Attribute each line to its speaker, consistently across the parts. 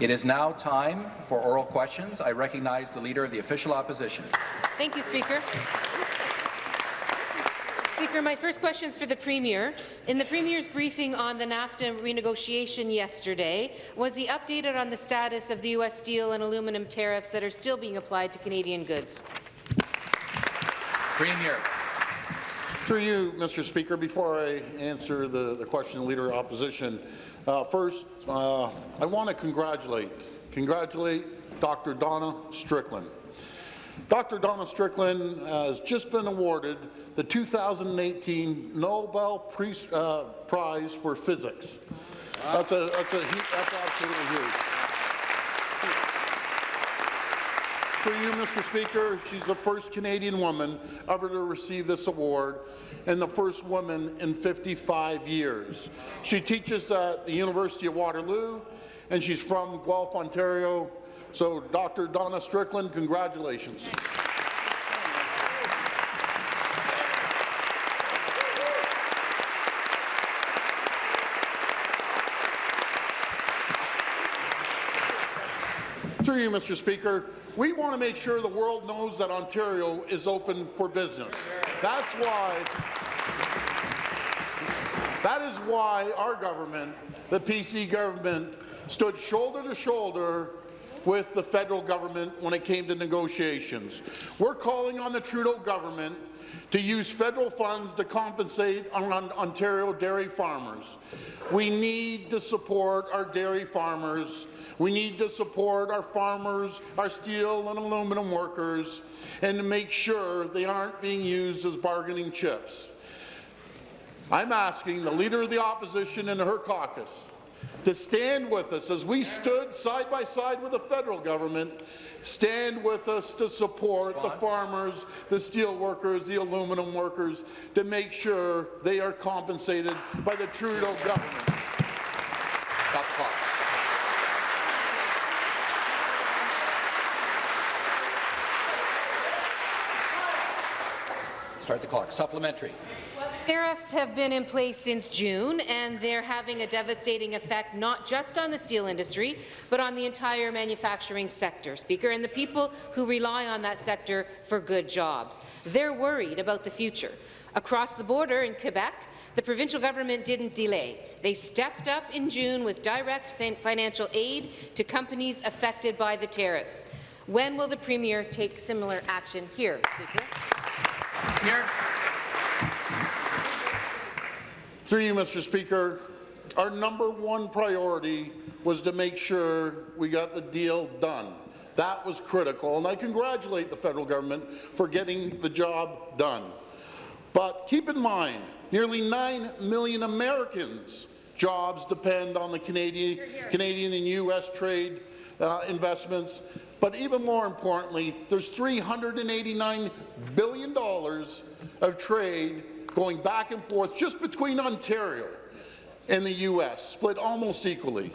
Speaker 1: It is now time for oral questions. I recognize the Leader of the Official Opposition.
Speaker 2: Thank you, Speaker. Speaker, my first question is for the Premier. In the Premier's briefing on the NAFTA renegotiation yesterday, was he updated on the status of the U.S. steel and aluminum tariffs that are still being applied to Canadian goods?
Speaker 1: Premier.
Speaker 3: Through you, Mr. Speaker, before I answer the, the question, Leader of Opposition, uh, first, uh, I want to congratulate, congratulate Dr. Donna Strickland. Dr. Donna Strickland has just been awarded the 2018 Nobel uh, Prize for Physics. That's a that's a that's absolutely huge. For you, Mr. Speaker, she's the first Canadian woman ever to receive this award and the first woman in 55 years. She teaches at the University of Waterloo, and she's from Guelph, Ontario. So, Dr. Donna Strickland, congratulations. You, Mr. Speaker, we want to make sure the world knows that Ontario is open for business. That's why that is why our government, the PC government, stood shoulder to shoulder with the federal government when it came to negotiations. We're calling on the Trudeau government to use federal funds to compensate on Ontario dairy farmers. We need to support our dairy farmers we need to support our farmers, our steel and aluminum workers, and to make sure they aren't being used as bargaining chips. I'm asking the Leader of the Opposition and her caucus to stand with us as we stood side by side with the federal government, stand with us to support Response. the farmers, the steel workers, the aluminum workers, to make sure they are compensated by the Trudeau government.
Speaker 1: Stop clock. Start the clock. Supplementary.
Speaker 2: Tariffs have been in place since June, and they're having a devastating effect not just on the steel industry, but on the entire manufacturing sector, Speaker, and the people who rely on that sector for good jobs. They're worried about the future. Across the border in Quebec, the provincial government didn't delay. They stepped up in June with direct financial aid to companies affected by the tariffs. When will the Premier take similar action here, Speaker?
Speaker 1: Here.
Speaker 3: Through you, Mr. Speaker, our number one priority was to make sure we got the deal done. That was critical, and I congratulate the federal government for getting the job done. But keep in mind, nearly 9 million Americans' jobs depend on the Canadian, Canadian and U.S. trade uh, investments, but even more importantly, there's $389 billion of trade going back and forth just between Ontario and the U.S., split almost equally.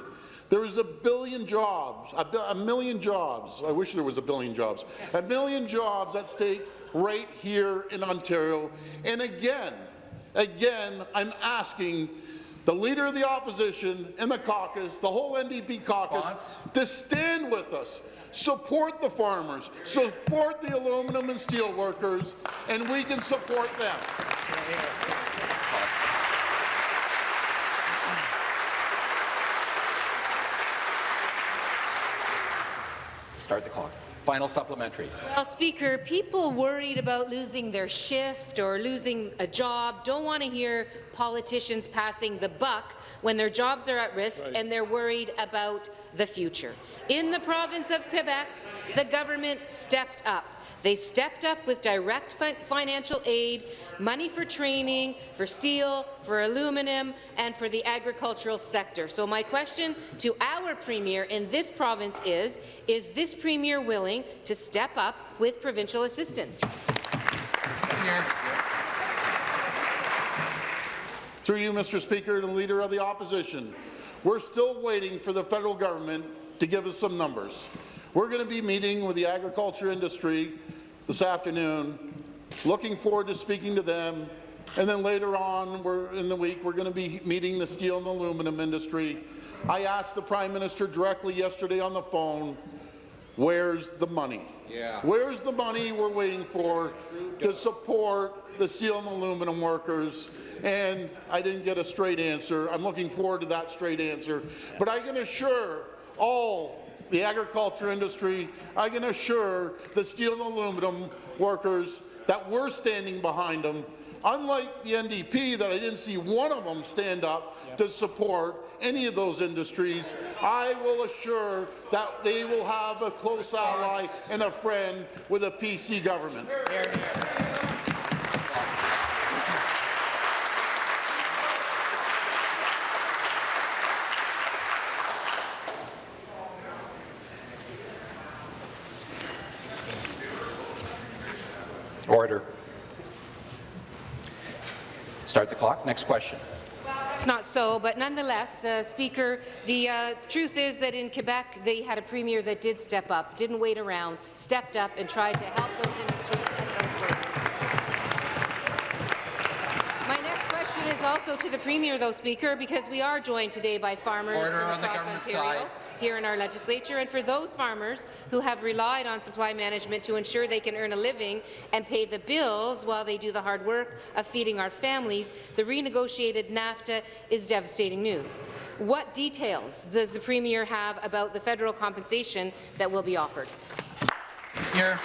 Speaker 3: There is a billion jobs, a, a, million jobs, I wish there was a billion jobs, a million jobs at stake right here in Ontario. And again, again, I'm asking the Leader of the Opposition and the caucus, the whole NDP caucus, to stand with us support the farmers, support the aluminum and steel workers, and we can support them.
Speaker 1: Start the clock. Final supplementary.
Speaker 2: Well, Speaker, people worried about losing their shift or losing a job don't want to hear politicians passing the buck when their jobs are at risk right. and they're worried about the future. In the province of Quebec, the government stepped up. They stepped up with direct fi financial aid, money for training, for steel, for aluminum, and for the agricultural sector. So my question to our Premier in this province is, is this Premier willing to step up with provincial assistance?
Speaker 3: Through you, Mr. Speaker, and Leader of the Opposition, we're still waiting for the federal government to give us some numbers. We're going to be meeting with the agriculture industry this afternoon, looking forward to speaking to them. And then later on in the week, we're going to be meeting the steel and aluminum industry. I asked the Prime Minister directly yesterday on the phone, where's the money?
Speaker 1: Yeah.
Speaker 3: Where's the money we're waiting for to support the steel and aluminum workers? And I didn't get a straight answer. I'm looking forward to that straight answer. But I can assure all the agriculture industry, I can assure the steel and aluminum workers that we're standing behind them. Unlike the NDP, that I didn't see one of them stand up to support any of those industries, I will assure that they will have a close ally and a friend with a PC government.
Speaker 1: Order. Start the clock. Next question.
Speaker 2: It's not so, but nonetheless, uh, Speaker, the uh, truth is that in Quebec, they had a premier that did step up, didn't wait around, stepped up and tried to help those industries question is also to the Premier, though, Speaker, because we are joined today by farmers
Speaker 1: Order
Speaker 2: from across Ontario
Speaker 1: side.
Speaker 2: here in our legislature, and for those farmers who have relied on supply management to ensure they can earn a living and pay the bills while they do the hard work of feeding our families, the renegotiated NAFTA is devastating news. What details does the Premier have about the federal compensation that will be offered?
Speaker 1: Here.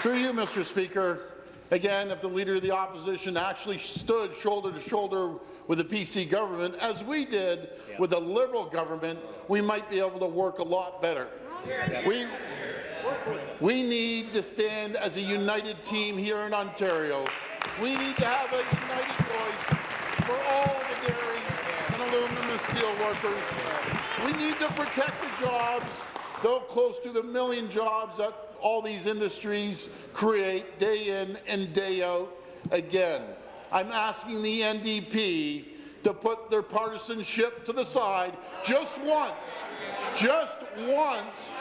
Speaker 3: Through you, Mr. Speaker, again, if the Leader of the Opposition actually stood shoulder to shoulder with the PC government, as we did with the Liberal government, we might be able to work a lot better. We, we need to stand as a united team here in Ontario. We need to have a united voice for all the dairy and aluminum and steel workers. We need to protect the jobs, though close to the million jobs that all these industries create day in and day out. Again, I'm asking the NDP to put their partisanship to the side just once, just once,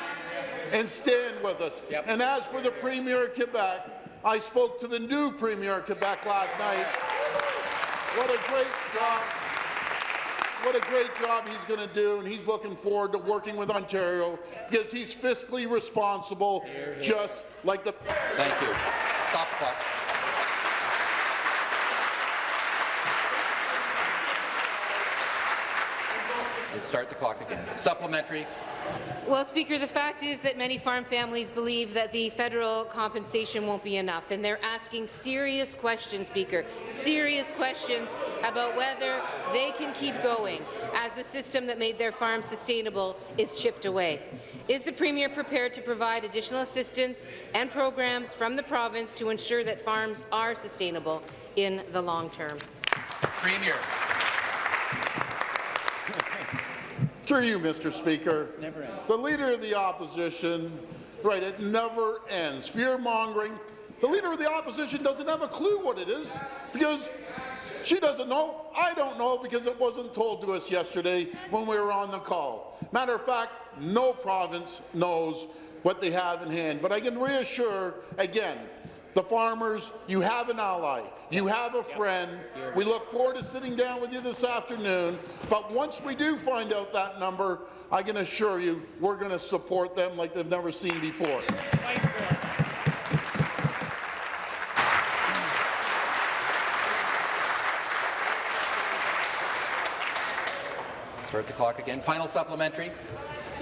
Speaker 3: and stand with us. And as for the Premier of Quebec, I spoke to the new Premier of Quebec last night. What a great job. What a great job he's going to do, and he's looking forward to working with Ontario because he's fiscally responsible, just like the
Speaker 1: Thank you. Stop the clock. And start the clock again. Supplementary.
Speaker 2: Well, Speaker, the fact is that many farm families believe that the federal compensation won't be enough, and they're asking serious questions, Speaker, serious questions about whether they can keep going as the system that made their farm sustainable is chipped away. Is the Premier prepared to provide additional assistance and programs from the province to ensure that farms are sustainable in the long term?
Speaker 1: Premier.
Speaker 3: Through you, Mr. Speaker. The Leader of the Opposition, right, it never ends. Fear-mongering. The Leader of the Opposition doesn't have a clue what it is because she doesn't know. I don't know because it wasn't told to us yesterday when we were on the call. Matter of fact, no province knows what they have in hand. But I can reassure, again, the farmers, you have an ally, you have a friend. We look forward to sitting down with you this afternoon, but once we do find out that number, I can assure you we're going to support them like they've never seen before.
Speaker 1: Start the clock again. Final supplementary.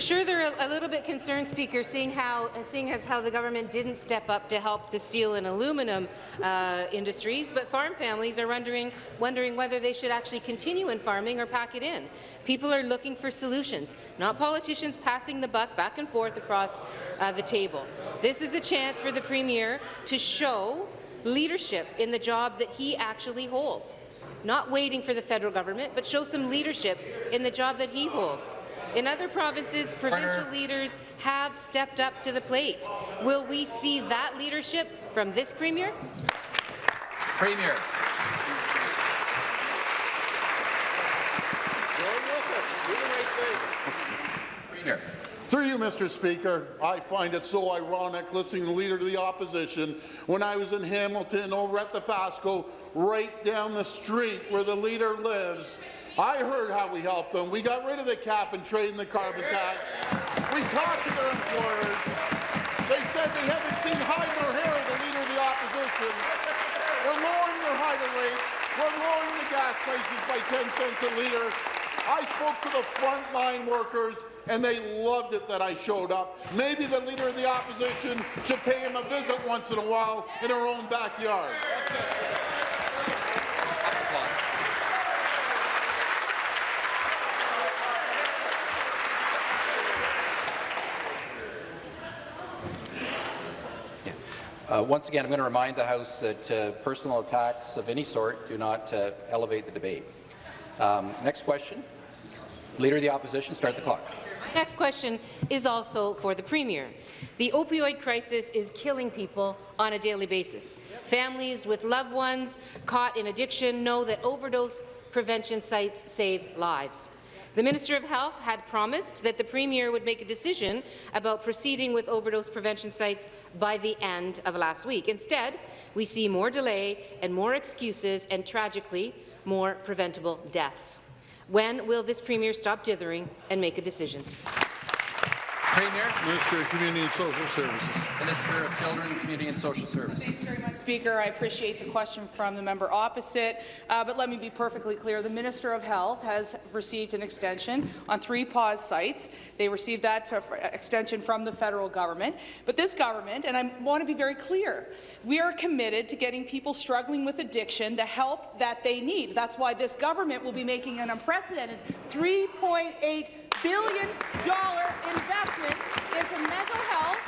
Speaker 2: Sure, they're a, a little bit concerned, Speaker, seeing how seeing as how the government didn't step up to help the steel and aluminum uh, industries, but farm families are wondering wondering whether they should actually continue in farming or pack it in. People are looking for solutions, not politicians passing the buck back and forth across uh, the table. This is a chance for the premier to show leadership in the job that he actually holds not waiting for the federal government, but show some leadership in the job that he holds. In other provinces, provincial
Speaker 1: Order.
Speaker 2: leaders have stepped up to the plate. Will we see that leadership from this premier?
Speaker 1: Premier. Premier.
Speaker 3: Through you, Mr. Speaker, I find it so ironic listening to the Leader of the Opposition when I was in Hamilton over at Dofasco, right down the street where the Leader lives. I heard how we helped them. We got rid of the cap and trade and the carbon tax. We talked to their employers. They said they haven't seen hide nor hair of the leader of the opposition. We're lowering their hydro rates. We're lowering the gas prices by 10 cents a litre. I spoke to the frontline workers, and they loved it that I showed up. Maybe the leader of the opposition should pay him a visit once in a while in her own backyard.
Speaker 1: Uh, once again, I'm going to remind the House that uh, personal attacks of any sort do not uh, elevate the debate. Um, next question. Leader of the Opposition, start the clock.
Speaker 2: Next question is also for the Premier. The opioid crisis is killing people on a daily basis. Families with loved ones caught in addiction know that overdose prevention sites save lives. The Minister of Health had promised that the Premier would make a decision about proceeding with overdose prevention sites by the end of last week. Instead, we see more delay and more excuses and, tragically, more preventable deaths. When will this Premier stop dithering and make a decision?
Speaker 1: Premier.
Speaker 3: Minister of Community and Social Services.
Speaker 1: Minister of Children, Community and Social Services.
Speaker 4: Thanks very much, Speaker. I appreciate the question from the member opposite, uh, but let me be perfectly clear. The Minister of Health has received an extension on three pause sites. They received that extension from the federal government. But this government, and I want to be very clear, we are committed to getting people struggling with addiction the help that they need. That's why this government will be making an unprecedented $3.8 billion investment into mental health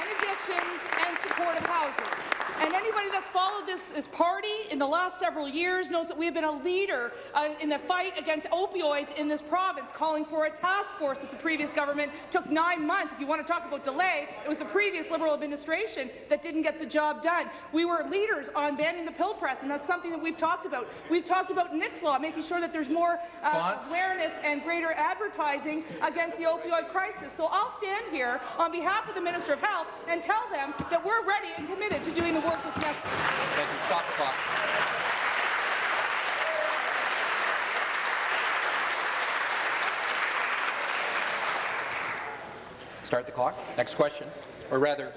Speaker 4: and addictions and supportive housing. And anybody that's followed this, this party in the last several years knows that we have been a leader uh, in the fight against opioids in this province, calling for a task force that the previous government took nine months. If you want to talk about delay, it was the previous Liberal administration that didn't get the job done. We were leaders on banning the pill press, and that's something that we've talked about. We've talked about Nick's Law, making sure that there's more uh, awareness and greater advertising against the opioid crisis. So I'll stand here on behalf of the Minister of Health and tell them that we're ready and committed to doing the work
Speaker 1: Thank you. Stop the clock. Start the clock. Next question. Or rather,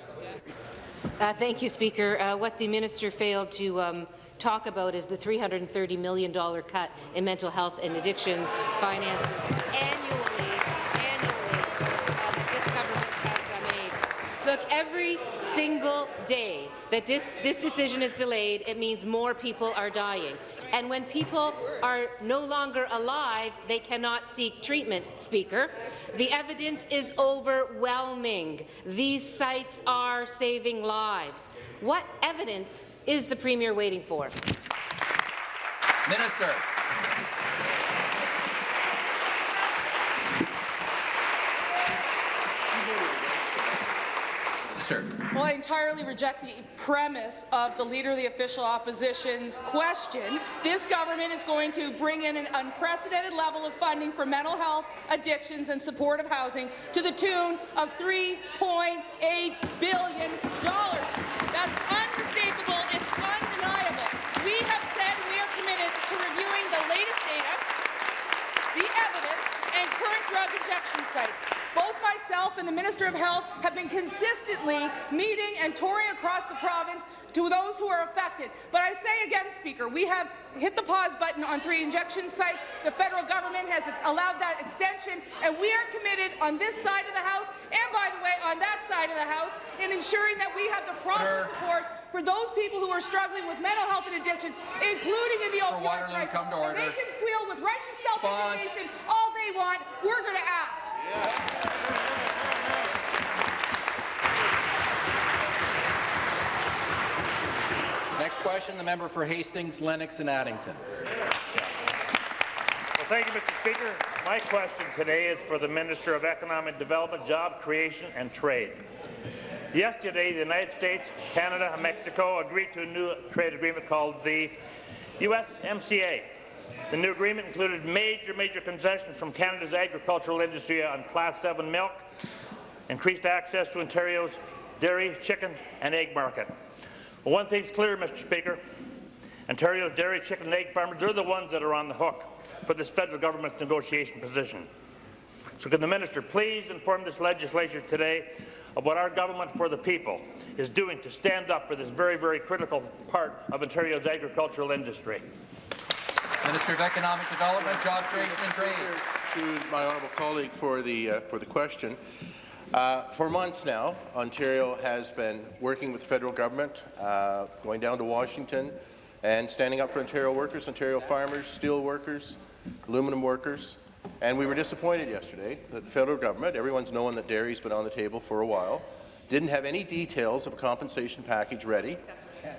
Speaker 2: Uh, thank you, Speaker. Uh, what the minister failed to um, talk about is the $330 million cut in mental health and addictions finances annually, single day that this, this decision is delayed, it means more people are dying. And when people are no longer alive, they cannot seek treatment, Speaker. The evidence is overwhelming. These sites are saving lives. What evidence is the Premier waiting for?
Speaker 1: Minister.
Speaker 4: Well, I entirely reject the premise of the Leader of the Official Opposition's question. This government is going to bring in an unprecedented level of funding for mental health, addictions and supportive housing to the tune of $3.8 billion. That's unmistakable. It's undeniable. We have said we are committed to reviewing the latest data, the evidence, and current drug injection sites. Both myself and the Minister of Health have been consistently meeting and touring across the province to those who are affected. But I say again, Speaker, we have hit the pause button on three injection sites. The federal government has allowed that extension, and we are committed on this side of the House, and by the way, on that side of the House, in ensuring that we have the proper support for those people who are struggling with mental health and addictions, including in the opioid crisis.
Speaker 1: come to order.
Speaker 4: They can squeal with righteous self-determination they want. We're going to act.
Speaker 1: Next question, the member for Hastings, Lennox and Addington.
Speaker 5: Well, thank you, Mr. Speaker. My question today is for the Minister of Economic Development, Job Creation and Trade. Yesterday, the United States, Canada, and Mexico agreed to a new trade agreement called the USMCA. The new agreement included major, major concessions from Canada's agricultural industry on Class 7 milk, increased access to Ontario's dairy, chicken, and egg market. Well, one thing's clear, Mr. Speaker. Ontario's dairy, chicken, and egg farmers, they're the ones that are on the hook. for this federal government's negotiation position. So can the minister please inform this legislature today of what our government for the people is doing to stand up for this very, very critical part of Ontario's agricultural industry?
Speaker 1: Minister of Economic Development, Job Creation and Trade.
Speaker 6: to my honourable colleague for the uh, for the question. Uh, for months now, Ontario has been working with the federal government, uh, going down to Washington and standing up for Ontario workers, Ontario farmers, steel workers, aluminum workers. And we were disappointed yesterday that the federal government, everyone's known that dairy's been on the table for a while, didn't have any details of a compensation package ready.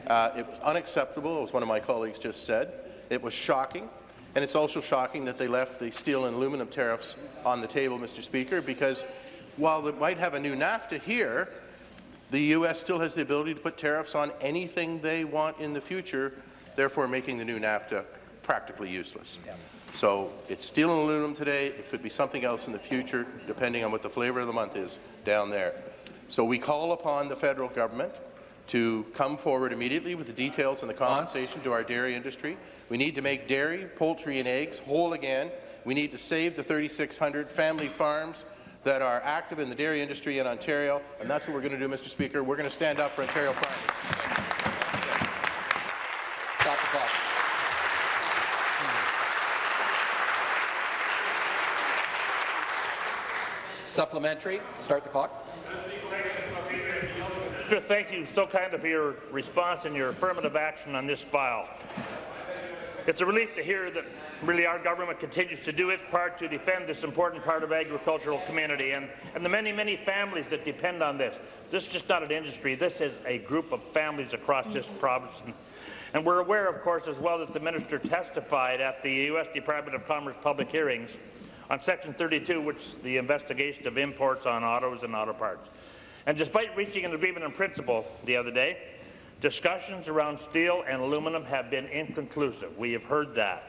Speaker 6: Uh, it was unacceptable, as one of my colleagues just said. It was shocking. And it's also shocking that they left the steel and aluminum tariffs on the table, Mr. Speaker, because while they might have a new NAFTA here, the U.S. still has the ability to put tariffs on anything they want in the future, therefore making the new NAFTA practically useless. So it's steel and aluminum today. It could be something else in the future, depending on what the flavour of the month is down there. So we call upon the federal government to come forward immediately with the details and the compensation to our dairy industry. We need to make dairy, poultry and eggs whole again. We need to save the 3,600 family farms that are active in the dairy industry in Ontario, and that's what we're going to do, Mr. Speaker. We're going to stand up for Ontario farmers.
Speaker 1: Stop the clock. Supplementary. Start the clock.
Speaker 5: Minister, thank you so kind of your response and your affirmative action on this file. It's a relief to hear that really our government continues to do its part to defend this important part of agricultural community and, and the many, many families that depend on this. This is just not an industry. This is a group of families across this province. And, and we're aware, of course, as well that the minister testified at the U.S. Department of Commerce public hearings on Section 32, which is the investigation of imports on autos and auto parts. And despite reaching an agreement in principle the other day, discussions around steel and aluminum have been inconclusive. We have heard that.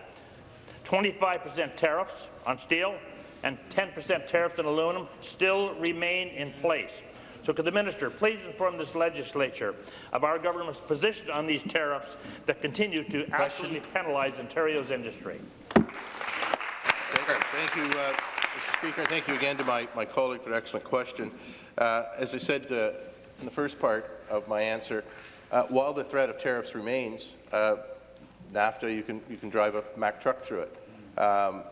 Speaker 5: 25% tariffs on steel and 10% tariffs on aluminum still remain in place. So could the minister please inform this legislature of our government's position on these tariffs that continue to absolutely penalize Ontario's industry?
Speaker 6: Thank you, Thank you uh, Mr. Speaker. Thank you again to my, my colleague for an excellent question. Uh, as I said uh, in the first part of my answer, uh, while the threat of tariffs remains, uh, NAFTA, you can, you can drive a Mack truck through it. Um,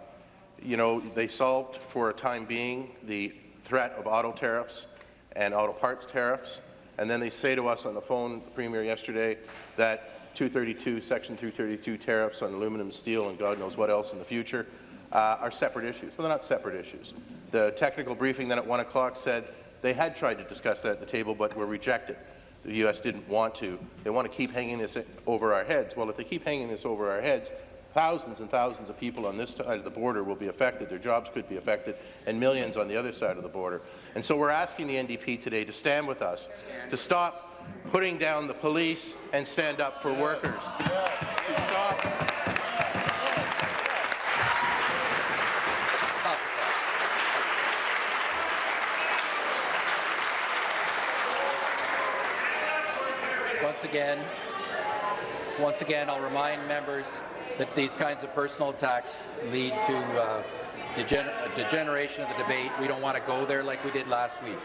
Speaker 6: you know, they solved for a time being the threat of auto tariffs and auto parts tariffs, and then they say to us on the phone, the Premier yesterday, that 232, Section 232 tariffs on aluminum steel and God knows what else in the future uh, are separate issues. Well, they're not separate issues. The technical briefing then at 1 o'clock said they had tried to discuss that at the table but were rejected. The U.S. didn't want to. They want to keep hanging this over our heads. Well, if they keep hanging this over our heads, thousands and thousands of people on this side of the border will be affected. Their jobs could be affected, and millions on the other side of the border. And so we're asking the NDP today to stand with us, to stop putting down the police and stand up for workers. To stop
Speaker 1: Once again, once again, I'll remind members that these kinds of personal attacks lead to uh, degen degeneration of the debate. We don't want to go there like we did last week.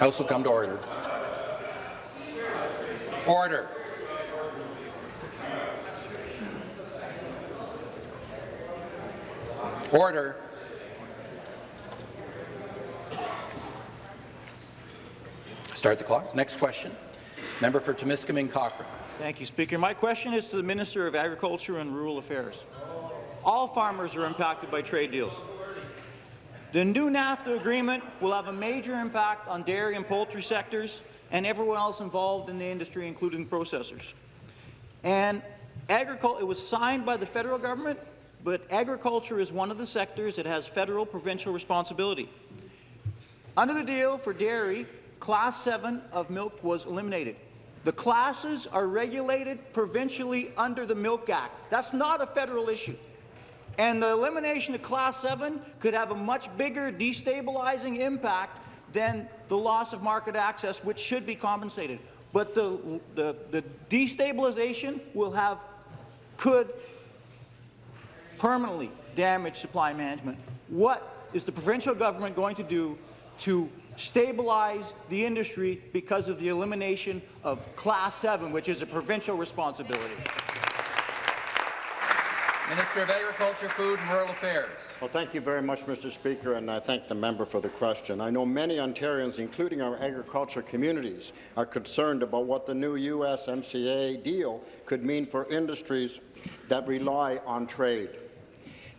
Speaker 1: House will come to order. Order. Order. Start the clock. Next question. Member for Timiskaming Cochrane.
Speaker 7: Thank you, Speaker. My question is to the Minister of Agriculture and Rural Affairs. All farmers are impacted by trade deals. The new NAFTA agreement will have a major impact on dairy and poultry sectors and everyone else involved in the industry, including processors. And agricul it was signed by the federal government, but agriculture is one of the sectors that has federal provincial responsibility. Under the deal for dairy, Class 7 of milk was eliminated. The classes are regulated provincially under the Milk Act. That's not a federal issue. And the elimination of Class 7 could have a much bigger destabilizing impact than the loss of market access, which should be compensated. But the, the, the destabilization will have, could permanently damage supply management. What is the provincial government going to do to stabilize the industry because of the elimination of Class 7, which is a provincial responsibility?
Speaker 1: Minister of Agriculture, Food and Rural Affairs.
Speaker 8: Well, thank you very much, Mr. Speaker, and I thank the member for the question. I know many Ontarians, including our agriculture communities, are concerned about what the new USMCA deal could mean for industries that rely on trade.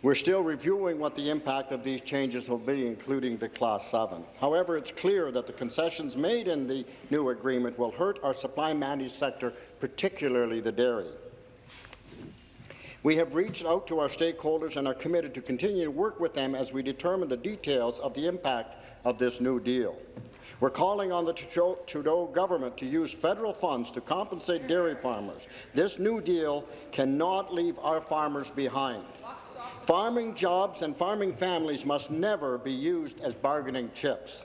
Speaker 8: We're still reviewing what the impact of these changes will be, including the Class 7. However, it's clear that the concessions made in the new agreement will hurt our supply managed sector, particularly the dairy. We have reached out to our stakeholders and are committed to continue to work with them as we determine the details of the impact of this new deal. We're calling on the Trudeau government to use federal funds to compensate dairy farmers. This new deal cannot leave our farmers behind. Farming jobs and farming families must never be used as bargaining chips.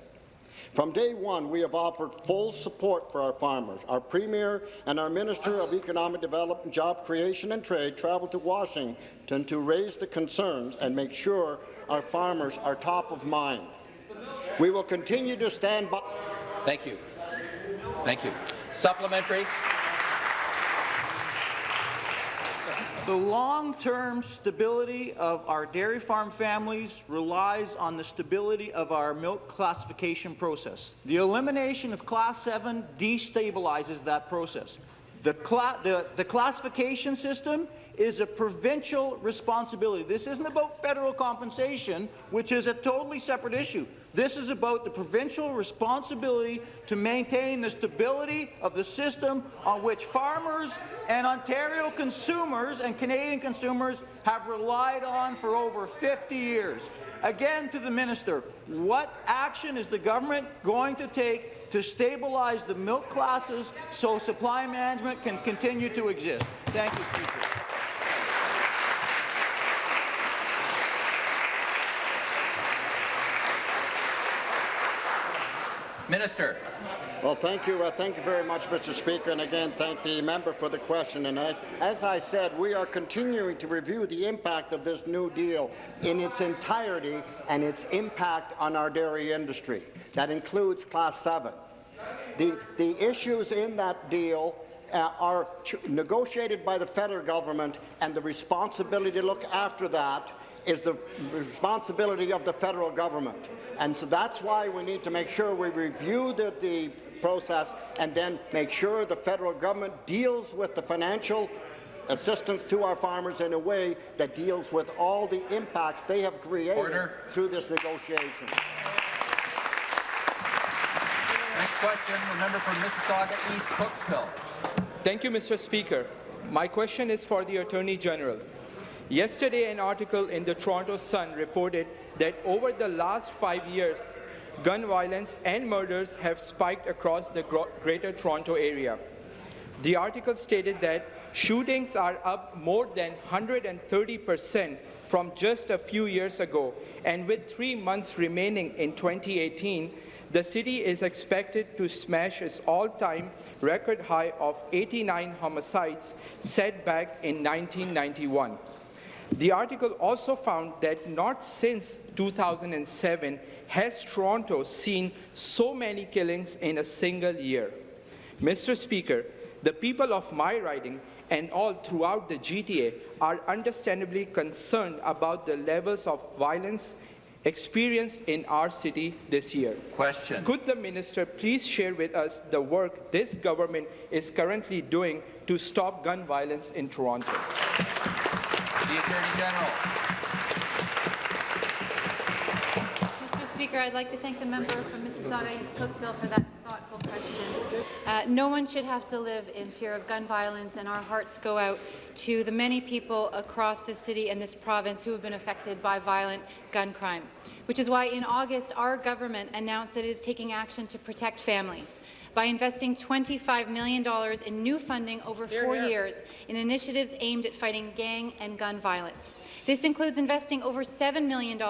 Speaker 8: From day one, we have offered full support for our farmers. Our Premier and our Minister of Economic Development, Job Creation and Trade traveled to Washington to raise the concerns and make sure our farmers are top of mind. We will continue to stand by.
Speaker 1: Thank you. Thank you. Supplementary.
Speaker 7: The long-term stability of our dairy farm families relies on the stability of our milk classification process. The elimination of Class 7 destabilizes that process. The, cla the, the, classification system is a provincial responsibility. This isn't about federal compensation, which is a totally separate issue. This is about the provincial responsibility to maintain the stability of the system on which farmers and Ontario consumers and Canadian consumers have relied on for over 50 years. Again, to the minister, what action is the government going to take to stabilize the milk classes so supply management can continue to exist. Thank you, Speaker.
Speaker 1: Minister.
Speaker 8: Well, thank you. Uh, thank you very much, Mr. Speaker. And again, thank the member for the question. And as, as I said, we are continuing to review the impact of this new deal in its entirety and its impact on our dairy industry. That includes Class 7. The, the issues in that deal uh, are negotiated by the federal government, and the responsibility to look after that is the responsibility of the federal government. And so that's why we need to make sure we review the, the process and then make sure the federal government deals with the financial assistance to our farmers in a way that deals with all the impacts they have created Order. through this negotiation.
Speaker 1: Next question, the member from Mississauga East Cooksville.
Speaker 9: Thank you, Mr. Speaker. My question is for the Attorney General. Yesterday, an article in the Toronto Sun reported that over the last five years, gun violence and murders have spiked across the Greater Toronto Area. The article stated that shootings are up more than 130 percent from just a few years ago, and with three months remaining in 2018, the city is expected to smash its all-time record high of 89 homicides set back in 1991. The article also found that not since 2007 has Toronto seen so many killings in a single year. Mr. Speaker, the people of my riding and all throughout the GTA are understandably concerned about the levels of violence experienced in our city this year.
Speaker 1: Question.
Speaker 9: Could the minister please share with us the work this government is currently doing to stop gun violence in Toronto?
Speaker 1: The Attorney General.
Speaker 10: Mr. Speaker, I'd like to thank the member from Mississauga East Cooksville for that thoughtful question. Uh, no one should have to live in fear of gun violence, and our hearts go out to the many people across the city and this province who have been affected by violent gun crime, which is why in August our government announced that it is taking action to protect families. by investing $25 million in new funding over four years in initiatives aimed at fighting gang and gun violence. This includes investing over $7 million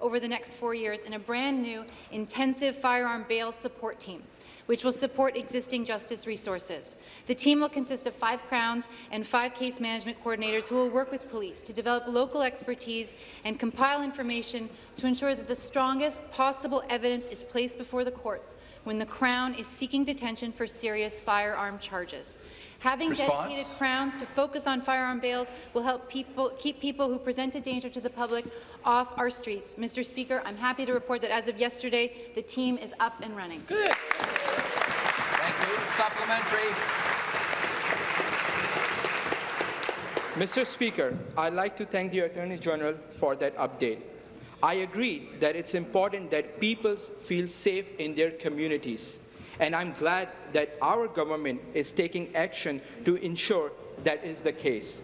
Speaker 10: over the next four years in a brand-new intensive firearm bail support team which will support existing justice resources. The team will consist of five Crowns and five case management coordinators who will work with police to develop local expertise and compile information to ensure that the strongest possible evidence is placed before the courts when the Crown is seeking detention for serious firearm charges. Having
Speaker 1: Response?
Speaker 10: dedicated Crowns to focus on firearm bails will help people keep people who present a danger to the public off our streets. Mr. Speaker, I'm happy to report that as of yesterday, the team is up and running. Good.
Speaker 1: Thank you. Supplementary.
Speaker 9: Mr. Speaker, I'd like to thank the Attorney General for that update. I agree that it's important that people feel safe in their communities, and I'm glad that our government is taking action to ensure that is the case.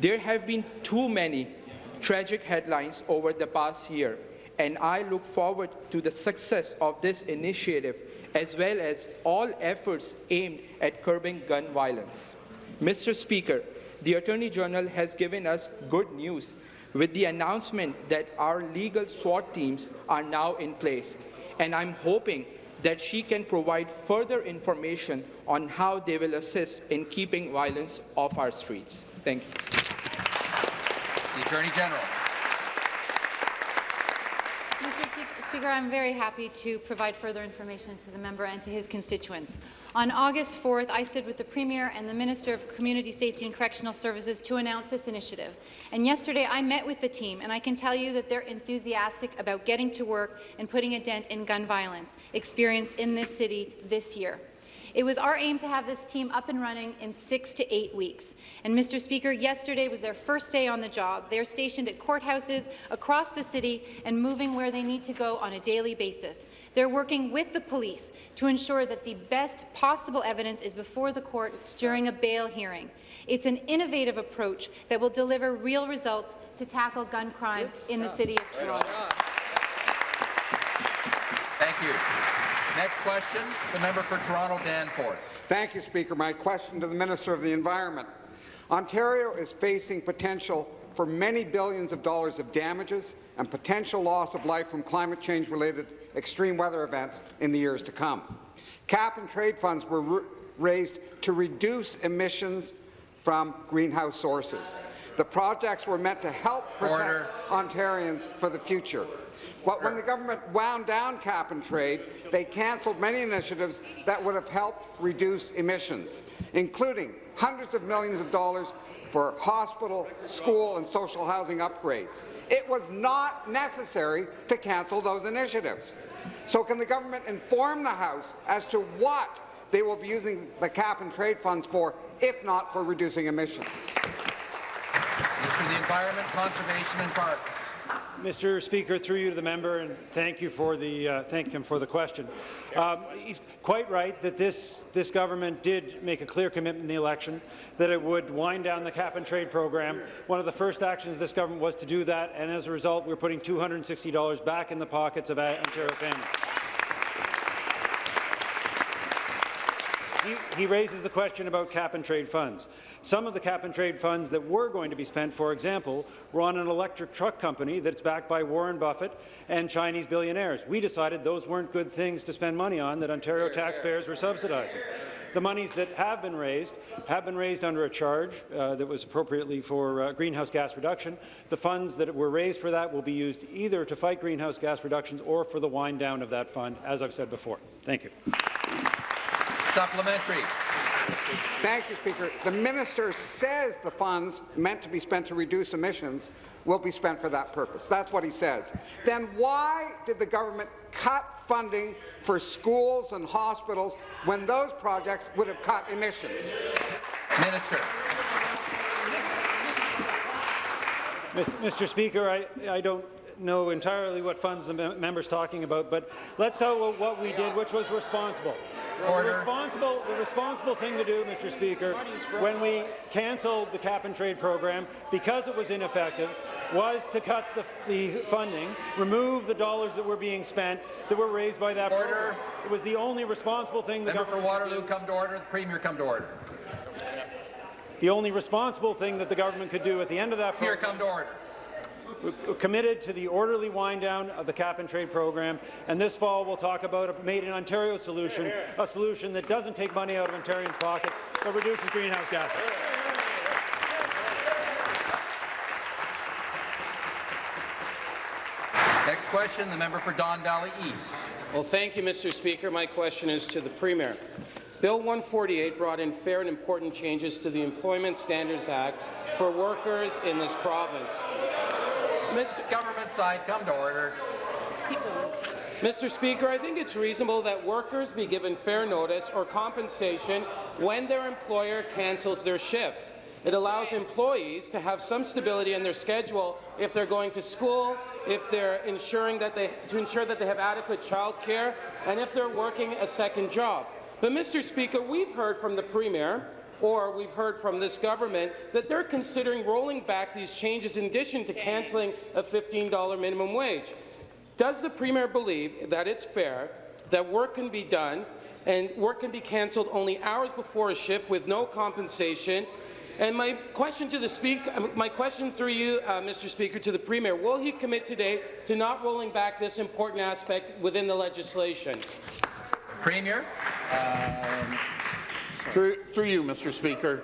Speaker 9: There have been too many tragic headlines over the past year, and I look forward to the success of this initiative as well as all efforts aimed at curbing gun violence. Mr. Speaker, the Attorney General has given us good news with the announcement that our legal SWAT teams are now in place, and I'm hoping that she can provide further information on how they will assist in keeping violence off our streets. Thank you.
Speaker 1: The Attorney General.
Speaker 10: Mr. Se- Speaker, I'm very happy to provide further information to the member and to his constituents. On August 4th, I stood with the Premier and the Minister of Community Safety and Correctional Services to announce this initiative. And yesterday, I met with the team, and I can tell you that they're enthusiastic about getting to work and putting a dent in gun violence experienced in this city this year. It was our aim to have this team up and running in six to eight weeks. And, Mr. Speaker, yesterday was their first day on the job. They are stationed at courthouses across the city and moving where they need to go on a daily basis. They're working with the police to ensure that the best possible evidence is before the court during a bail hearing. It's an innovative approach that will deliver real results to tackle gun crime in the City of Toronto.
Speaker 1: Thank you. Next question, the member for Toronto Danforth.
Speaker 11: Thank you, Speaker. My question to the Minister of the Environment. Ontario is facing potential for many billions of dollars of damages and potential loss of life from climate change-related extreme weather events in the years to come. Cap and trade funds were raised to reduce emissions from greenhouse sources. The projects were meant to help protect
Speaker 1: Order.
Speaker 11: Ontarians for the future. But when the government wound down cap and trade, they cancelled many initiatives that would have helped reduce emissions, including hundreds of millions of dollars for hospital, school and social housing upgrades. It was not necessary to cancel those initiatives. So can the government inform the House as to what they will be using the cap and trade funds for, if not for reducing emissions?
Speaker 1: Minister of the Environment, Conservation and Parks.
Speaker 12: Mr. Speaker, through you to the member, and thank you for the uh, thank him for the question. Um, he's quite right that this this government did make a clear commitment in the election that it would wind down the cap and trade program. One of the first actions this government was to do that, and as a result, we're putting $260 back in the pockets of Ontario families. He, he, raises the question about cap-and-trade funds. Some of the cap-and-trade funds that were going to be spent, for example, were on an electric truck company that's backed by Warren Buffett and Chinese billionaires. We decided those weren't good things to spend money on, that Ontario taxpayers were subsidizing. The monies that have been raised have been raised under a charge uh, that was appropriately for uh, greenhouse gas reduction. The funds that were raised for that will be used either to fight greenhouse gas reductions or for the wind down of that fund, as I've said before. Thank you.
Speaker 1: Supplementary.
Speaker 11: Thank you, Speaker. The minister says the funds meant to be spent to reduce emissions will be spent for that purpose. That's what he says. Then why did the government cut funding for schools and hospitals when those projects would have cut emissions?
Speaker 1: Minister.
Speaker 12: Mr. Speaker, I, I don't know entirely what funds the mem member's talking about, but let's tell about what we did, which was responsible.
Speaker 1: Order.
Speaker 12: The responsible, the responsible thing to do, Mr. Speaker, when we cancelled the cap-and-trade program because it was ineffective, was to cut the, the funding, remove the dollars that were being spent that were raised by that
Speaker 1: Order.
Speaker 12: program. It was the only responsible thing the
Speaker 1: Member for
Speaker 12: government
Speaker 1: Waterloo, come to order. The Premier, come to order.
Speaker 12: The only responsible thing that the government could do at the end of that
Speaker 1: Premier,
Speaker 12: program
Speaker 1: come to order.
Speaker 12: We're committed to the orderly wind down of the cap-and-trade program, and this fall we'll talk about a Made in Ontario solution, a solution that doesn't take money out of Ontarians' pockets, but reduces greenhouse gases.
Speaker 1: Next question, the member for Don Valley East.
Speaker 13: Well, thank you, Mr. Speaker. My question is to the Premier. Bill 148 brought in fair and important changes to the Employment Standards Act for workers in this province.
Speaker 1: Mr. Government side, come to order.
Speaker 13: Mr. Speaker, I think it's reasonable that workers be given fair notice or compensation when their employer cancels their shift. It allows employees to have some stability in their schedule if they're going to school, if they're ensuring that they to ensure that they have adequate child care, and if they're working a second job. But, Mr. Speaker, we've heard from the Premier or we've heard from this government that they're considering rolling back these changes in addition to cancelling a $15 minimum wage. Does the Premier believe that it's fair that work can be done and work can be cancelled only hours before a shift with no compensation? And my question to the speaker, my question through you, uh, Mr. Speaker, to the Premier, will he commit today to not rolling back this important aspect within the legislation?
Speaker 1: Premier.
Speaker 3: Through, through you, Mr. Speaker.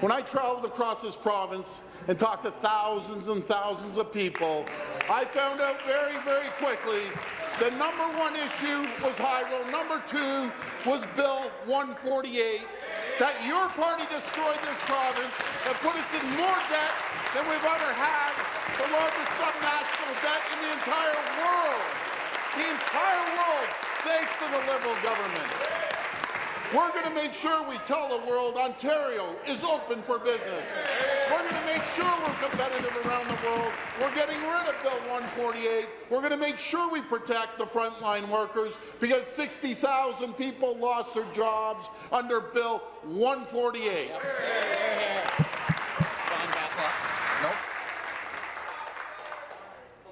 Speaker 3: When I traveled across this province and talked to thousands and thousands of people, I found out very, very quickly the number one issue was Hydro, number two was Bill 148, that your party destroyed this province and put us in more debt than we've ever had, the largest subnational debt in the entire world. The entire world, thanks to the Liberal government. We're going to make sure we tell the world Ontario is open for business. We're going to make sure we're competitive around the world. We're getting rid of Bill 148. We're going to make sure we protect the frontline workers because 60,000 people lost their jobs under Bill 148.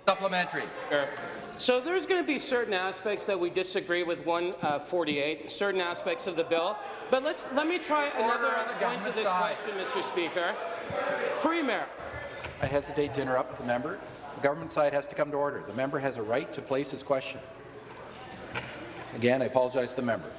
Speaker 1: Supplementary.
Speaker 13: So there's going to be certain aspects that we disagree with 148, uh, certain aspects of the bill. But let's let me try another point to this
Speaker 1: side.
Speaker 13: question, Mr. Speaker. Premier,
Speaker 1: I hesitate to interrupt the member. The government side has to come to order. The member has a right to place his question. Again, I apologize to the member.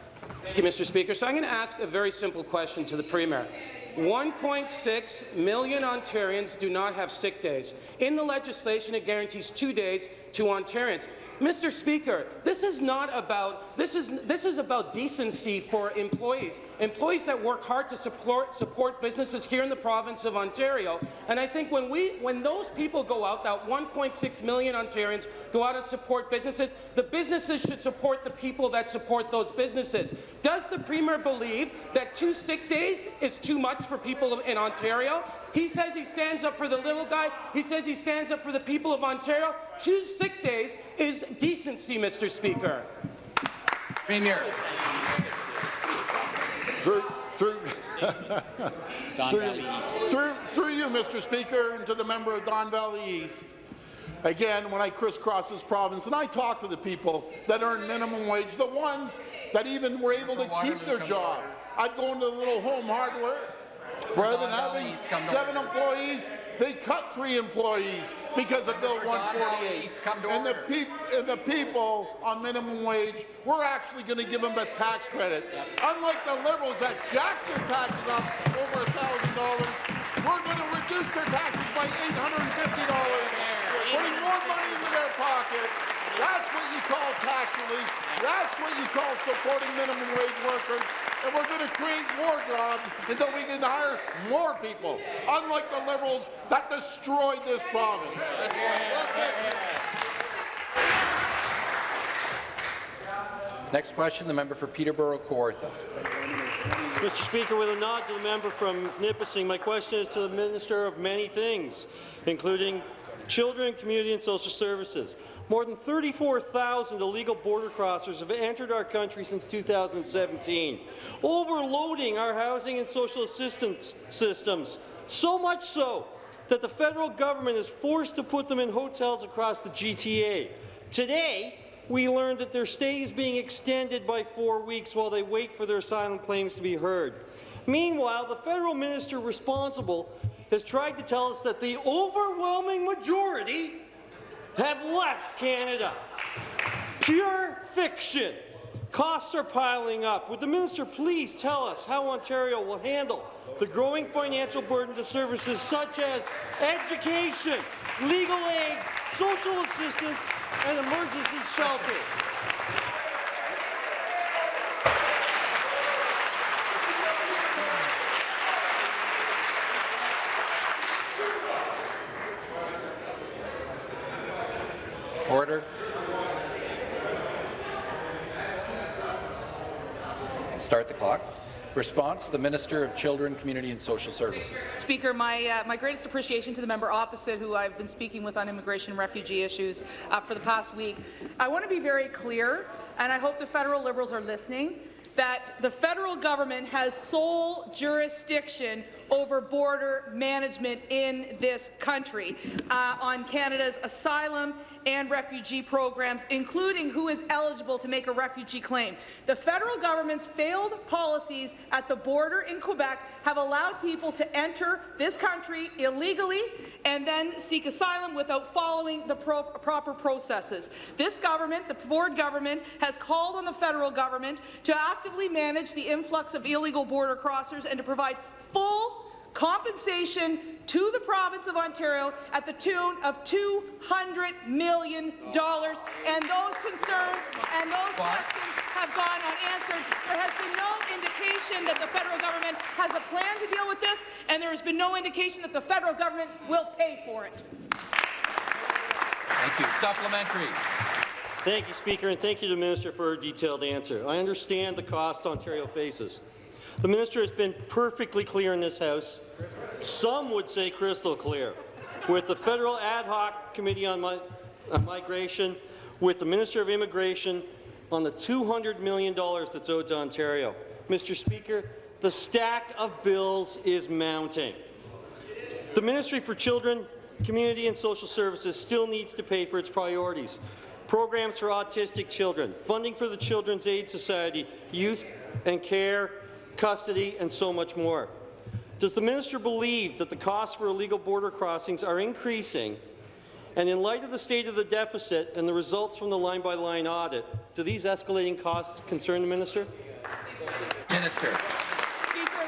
Speaker 13: Thank you, Mr. Speaker. So I'm going to ask a very simple question to the Premier. 1.6 million Ontarians do not have sick days. In the legislation, it guarantees two days to Ontarians. Mr. Speaker, this is not about this is this is about decency for employees, employees that work hard to support support businesses here in the province of Ontario. And I think when we when those people go out, that 1.6 million Ontarians go out and support businesses, the businesses should support the people that support those businesses. Does the Premier believe that two sick days is too much for people in Ontario? He says he stands up for the little guy. He says he stands up for the people of Ontario. Two sick days is decency, Mr. Speaker.
Speaker 1: Premier.
Speaker 3: Through, through, through, through, through you, Mr. Speaker, and to the member of Don Valley East. Again, when I crisscross this province and I talk to the people that earn minimum wage, the ones that even were able to keep their job, I'd go into a little home hardware, rather than having
Speaker 1: East, come to
Speaker 3: seven employees, they cut three employees because of Bill 148.
Speaker 1: East, come to
Speaker 3: And the, and the people on minimum wage, we're actually going to give them a tax credit. Unlike the Liberals that jacked their taxes up over $1,000, we're going to reduce their taxes by $850, putting more money into their pocket. That's what you call tax relief. That's what you call supporting minimum wage workers. And we're going to create more jobs until we can hire more people, unlike the Liberals that destroyed this province.
Speaker 1: Next question, the member for Peterborough Kawartha.
Speaker 14: Mr. Speaker, with a nod to the member from Nipissing, my question is to the Minister of many things, including Children, Community and Social Services. More than 34,000 illegal border crossers have entered our country since 2017, overloading our housing and social assistance systems, so much so that the federal government is forced to put them in hotels across the GTA. Today, we learned that their stay is being extended by four weeks while they wait for their asylum claims to be heard. Meanwhile, the federal minister responsible has tried to tell us that the overwhelming majority have left Canada. Pure fiction. Costs are piling up. Would the minister please tell us how Ontario will handle the growing financial burden to services such as education, legal aid, social assistance, and emergency shelter?
Speaker 1: Order. Start the clock. Response, the Minister of Children, Community and Social Services.
Speaker 4: Speaker, my, uh, my greatest appreciation to the member opposite, who I've been speaking with on immigration and refugee issues uh, for the past week. I want to be very clear, and I hope the federal Liberals are listening, that the federal government has sole jurisdiction over border management in this country uh, on Canada's asylum and refugee programs, including who is eligible to make a refugee claim. The federal government's failed policies at the border in Quebec have allowed people to enter this country illegally and then seek asylum without following the pro proper processes. This government, the Ford government, has called on the federal government to actively manage the influx of illegal border crossers and to provide full compensation to the province of Ontario at the tune of $200 million. And those concerns and those questions have gone unanswered. There has been no indication that the federal government has a plan to deal with this, and there has been no indication that the federal government will pay for it.
Speaker 1: Thank you. Supplementary.
Speaker 14: Thank you, Speaker, and thank you to the Minister for a detailed answer. I understand the cost Ontario faces. The minister has been perfectly clear in this House. Some would say crystal clear. With the federal ad hoc committee on, mi on migration, with the Minister of Immigration on the $200 million that's owed to Ontario. Mr. Speaker, the stack of bills is mounting. The Ministry for Children, Community and Social Services still needs to pay for its priorities. Programs for autistic children, funding for the Children's Aid Society, youth and care, custody, and so much more. Does the minister believe that the costs for illegal border crossings are increasing? And in light of the state of the deficit and the results from the line-by-line -line audit, do these escalating costs concern the minister?
Speaker 1: Minister Speaker,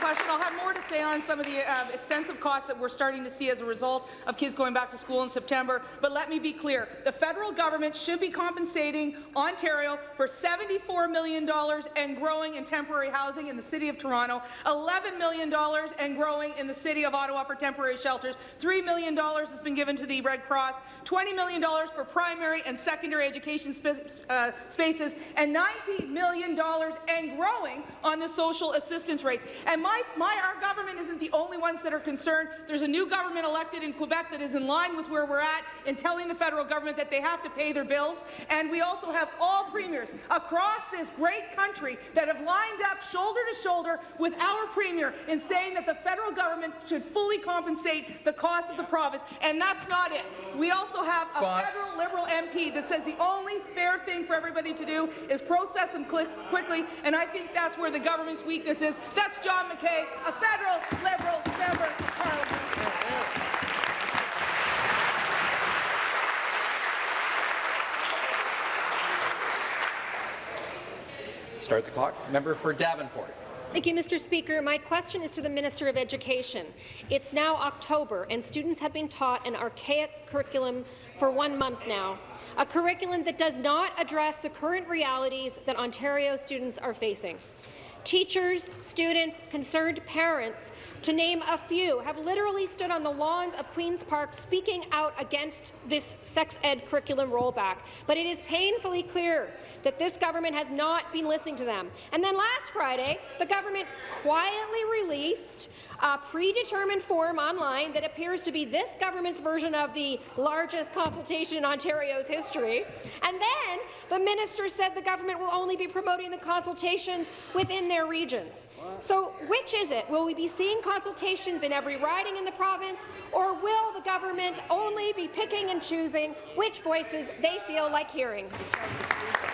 Speaker 4: question. I'll have more to say on some of the uh, extensive costs that we're starting to see as a result of kids going back to school in September. But let me be clear. The federal government should be compensating Ontario for $74 million and growing in temporary housing in the City of Toronto, $11 million and growing in the City of Ottawa for temporary shelters, $3 million has been given to the Red Cross, $20 million for primary and secondary education uh, spaces, and $90 million and growing on the social assistance rates. And my my, our government isn't the only ones that are concerned. There's a new government elected in Quebec that is in line with where we're at in telling the federal government that they have to pay their bills. And we also have all premiers across this great country that have lined up shoulder to shoulder with our premier in saying that the federal government should fully compensate the cost of the province. And that's not it. We also have a Spots. federal Liberal MP that says the only fair thing for everybody to do is process them quickly. And I think that's where the government's weakness is. That's John McKay a federal Liberal member of Parliament.
Speaker 1: Start the clock. Member for Davenport.
Speaker 15: Thank you, Mr. Speaker. My question is to the Minister of Education. It's now October, and students have been taught an archaic curriculum for one month now, a curriculum that does not address the current realities that Ontario students are facing. Teachers, students, concerned parents, to name a few, have literally stood on the lawns of Queen's Park speaking out against this sex ed curriculum rollback. But it is painfully clear that this government has not been listening to them. And then last Friday, the government quietly released a predetermined form online that appears to be this government's version of the largest consultation in Ontario's history. And then the minister said the government will only be promoting the consultations within their regions. So which is it? Will we be seeing consultations in every riding in the province, or will the government only be picking and choosing which voices they feel like hearing?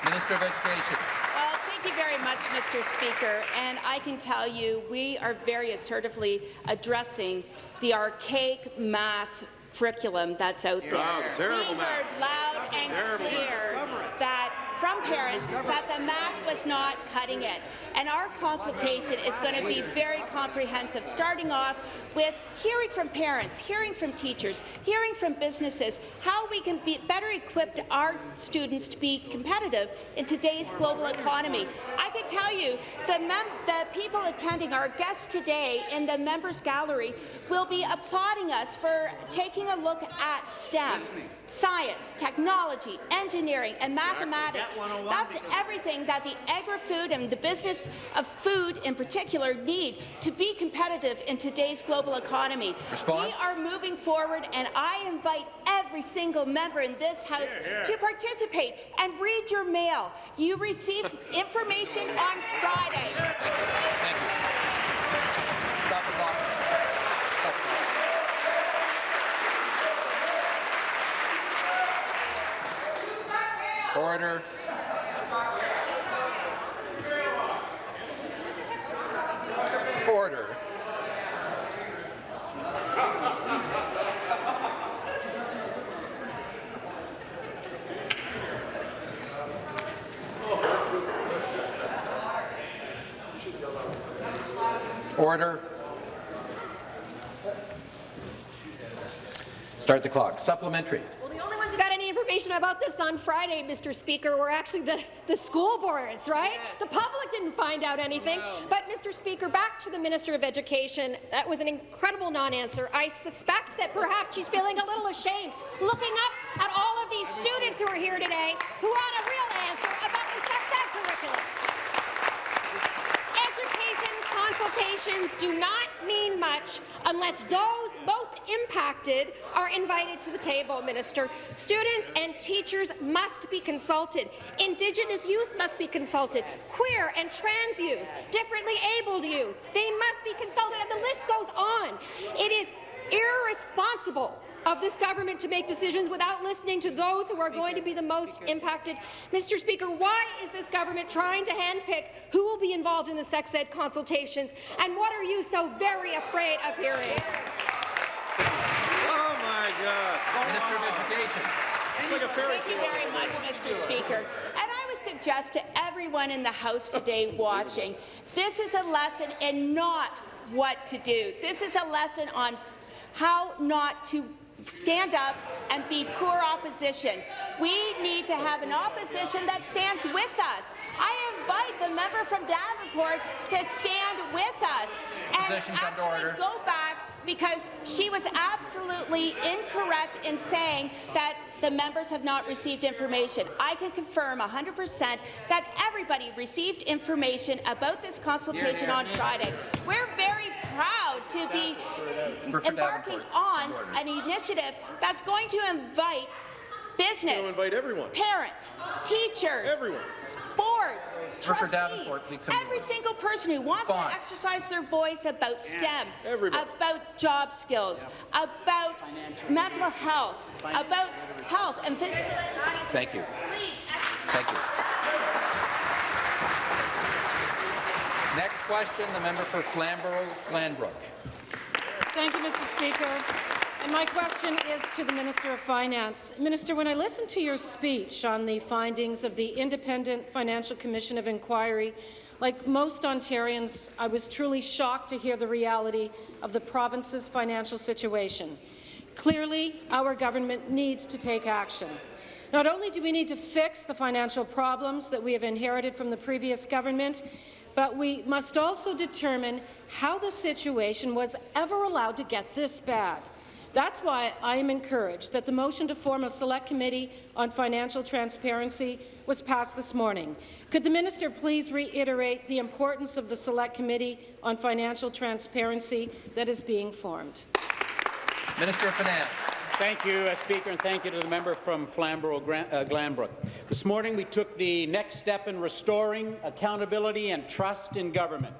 Speaker 1: Minister of Education.
Speaker 16: Well, thank you very much, Mr. Speaker. And I can tell you we are very assertively addressing the archaic math curriculum that's out there.
Speaker 17: Wow, terrible
Speaker 16: we heard loud and clear that from parents that the math was not cutting it. And our consultation is going to be very comprehensive, starting off with hearing from parents, hearing from teachers, hearing from businesses, how we can be better equip our students to be competitive in today's global economy. I can tell you, the, the people attending, our guests today in the members gallery, will be applauding us for taking a look at STEM, science, technology, engineering, and mathematics. That's everything that the agri-food and the business of food in particular need to be competitive in today's global economy.
Speaker 1: Response?
Speaker 16: We are moving forward, and I invite every single member in this House to participate and read your mail. You received information on Friday.
Speaker 1: Stop the clock. Stop the clock. Order. Order. Order. Start the clock. Supplementary.
Speaker 15: Well, the only ones who got any information about this on Friday, Mr. Speaker, were actually the, the school boards, right? The public didn't find out anything. But, Mr. Speaker, back to the Minister of Education. That was an incredible non-answer. I suspect that perhaps she's feeling a little ashamed looking up at all of these students who are here today who want a real answer about the sex ed curriculum. Education consultations do not mean much unless those impacted are invited to the table, Minister. Students and teachers must be consulted. Indigenous youth must be consulted. Queer and trans youth, differently abled youth, they must be consulted, and the list goes on. It is irresponsible of this government to make decisions without listening to those who are going to be the most impacted. Mr. Speaker, why is this government trying to handpick who will be involved in the sex ed consultations, and what are you so very afraid of hearing?
Speaker 17: My God.
Speaker 1: Minister of Education.
Speaker 17: It's like a fairy
Speaker 16: Thank you very much, Mr. Speaker. And I would suggest to everyone in the House today watching, this is a lesson in not what to do. This is a lesson on how not to stand up and be poor opposition. We need to have an opposition that stands with us. I invite the member from Davenport to stand with us and actually go back because she was absolutely incorrect in saying that the members have not received information. I can confirm 100% that everybody received information about this consultation on Friday. We're very proud to be embarking on an initiative that's going to invite business,
Speaker 17: invite everyone.
Speaker 16: parents, teachers,
Speaker 17: Everyone.
Speaker 16: boards,
Speaker 1: For- for
Speaker 16: trustees,
Speaker 1: Davenport, please
Speaker 16: every single person who wants
Speaker 1: Response.
Speaker 16: to exercise their voice about STEM,
Speaker 17: Everybody.
Speaker 16: about job skills, about mental health, about health and physical education.
Speaker 1: Thank you. Thank you. Next question, the member for Flamborough-Glanbrook.
Speaker 18: Thank you, Mr. Speaker. My question is to the Minister of Finance. Minister, when I listened to your speech on the findings of the Independent Financial Commission of Inquiry, like most Ontarians, I was truly shocked to hear the reality of the province's financial situation. Clearly, our government needs to take action. Not only do we need to fix the financial problems that we have inherited from the previous government, but we must also determine how the situation was ever allowed to get this bad. That's why I am encouraged that the motion to form a Select Committee on Financial Transparency was passed this morning. Could the minister please reiterate the importance of the Select Committee on Financial Transparency that is being formed?
Speaker 1: Minister of Finance.
Speaker 19: Thank you, uh, Speaker, and thank you to the member from Flamborough-Glanbrook. Uh, this morning, we took the next step in restoring accountability and trust in government.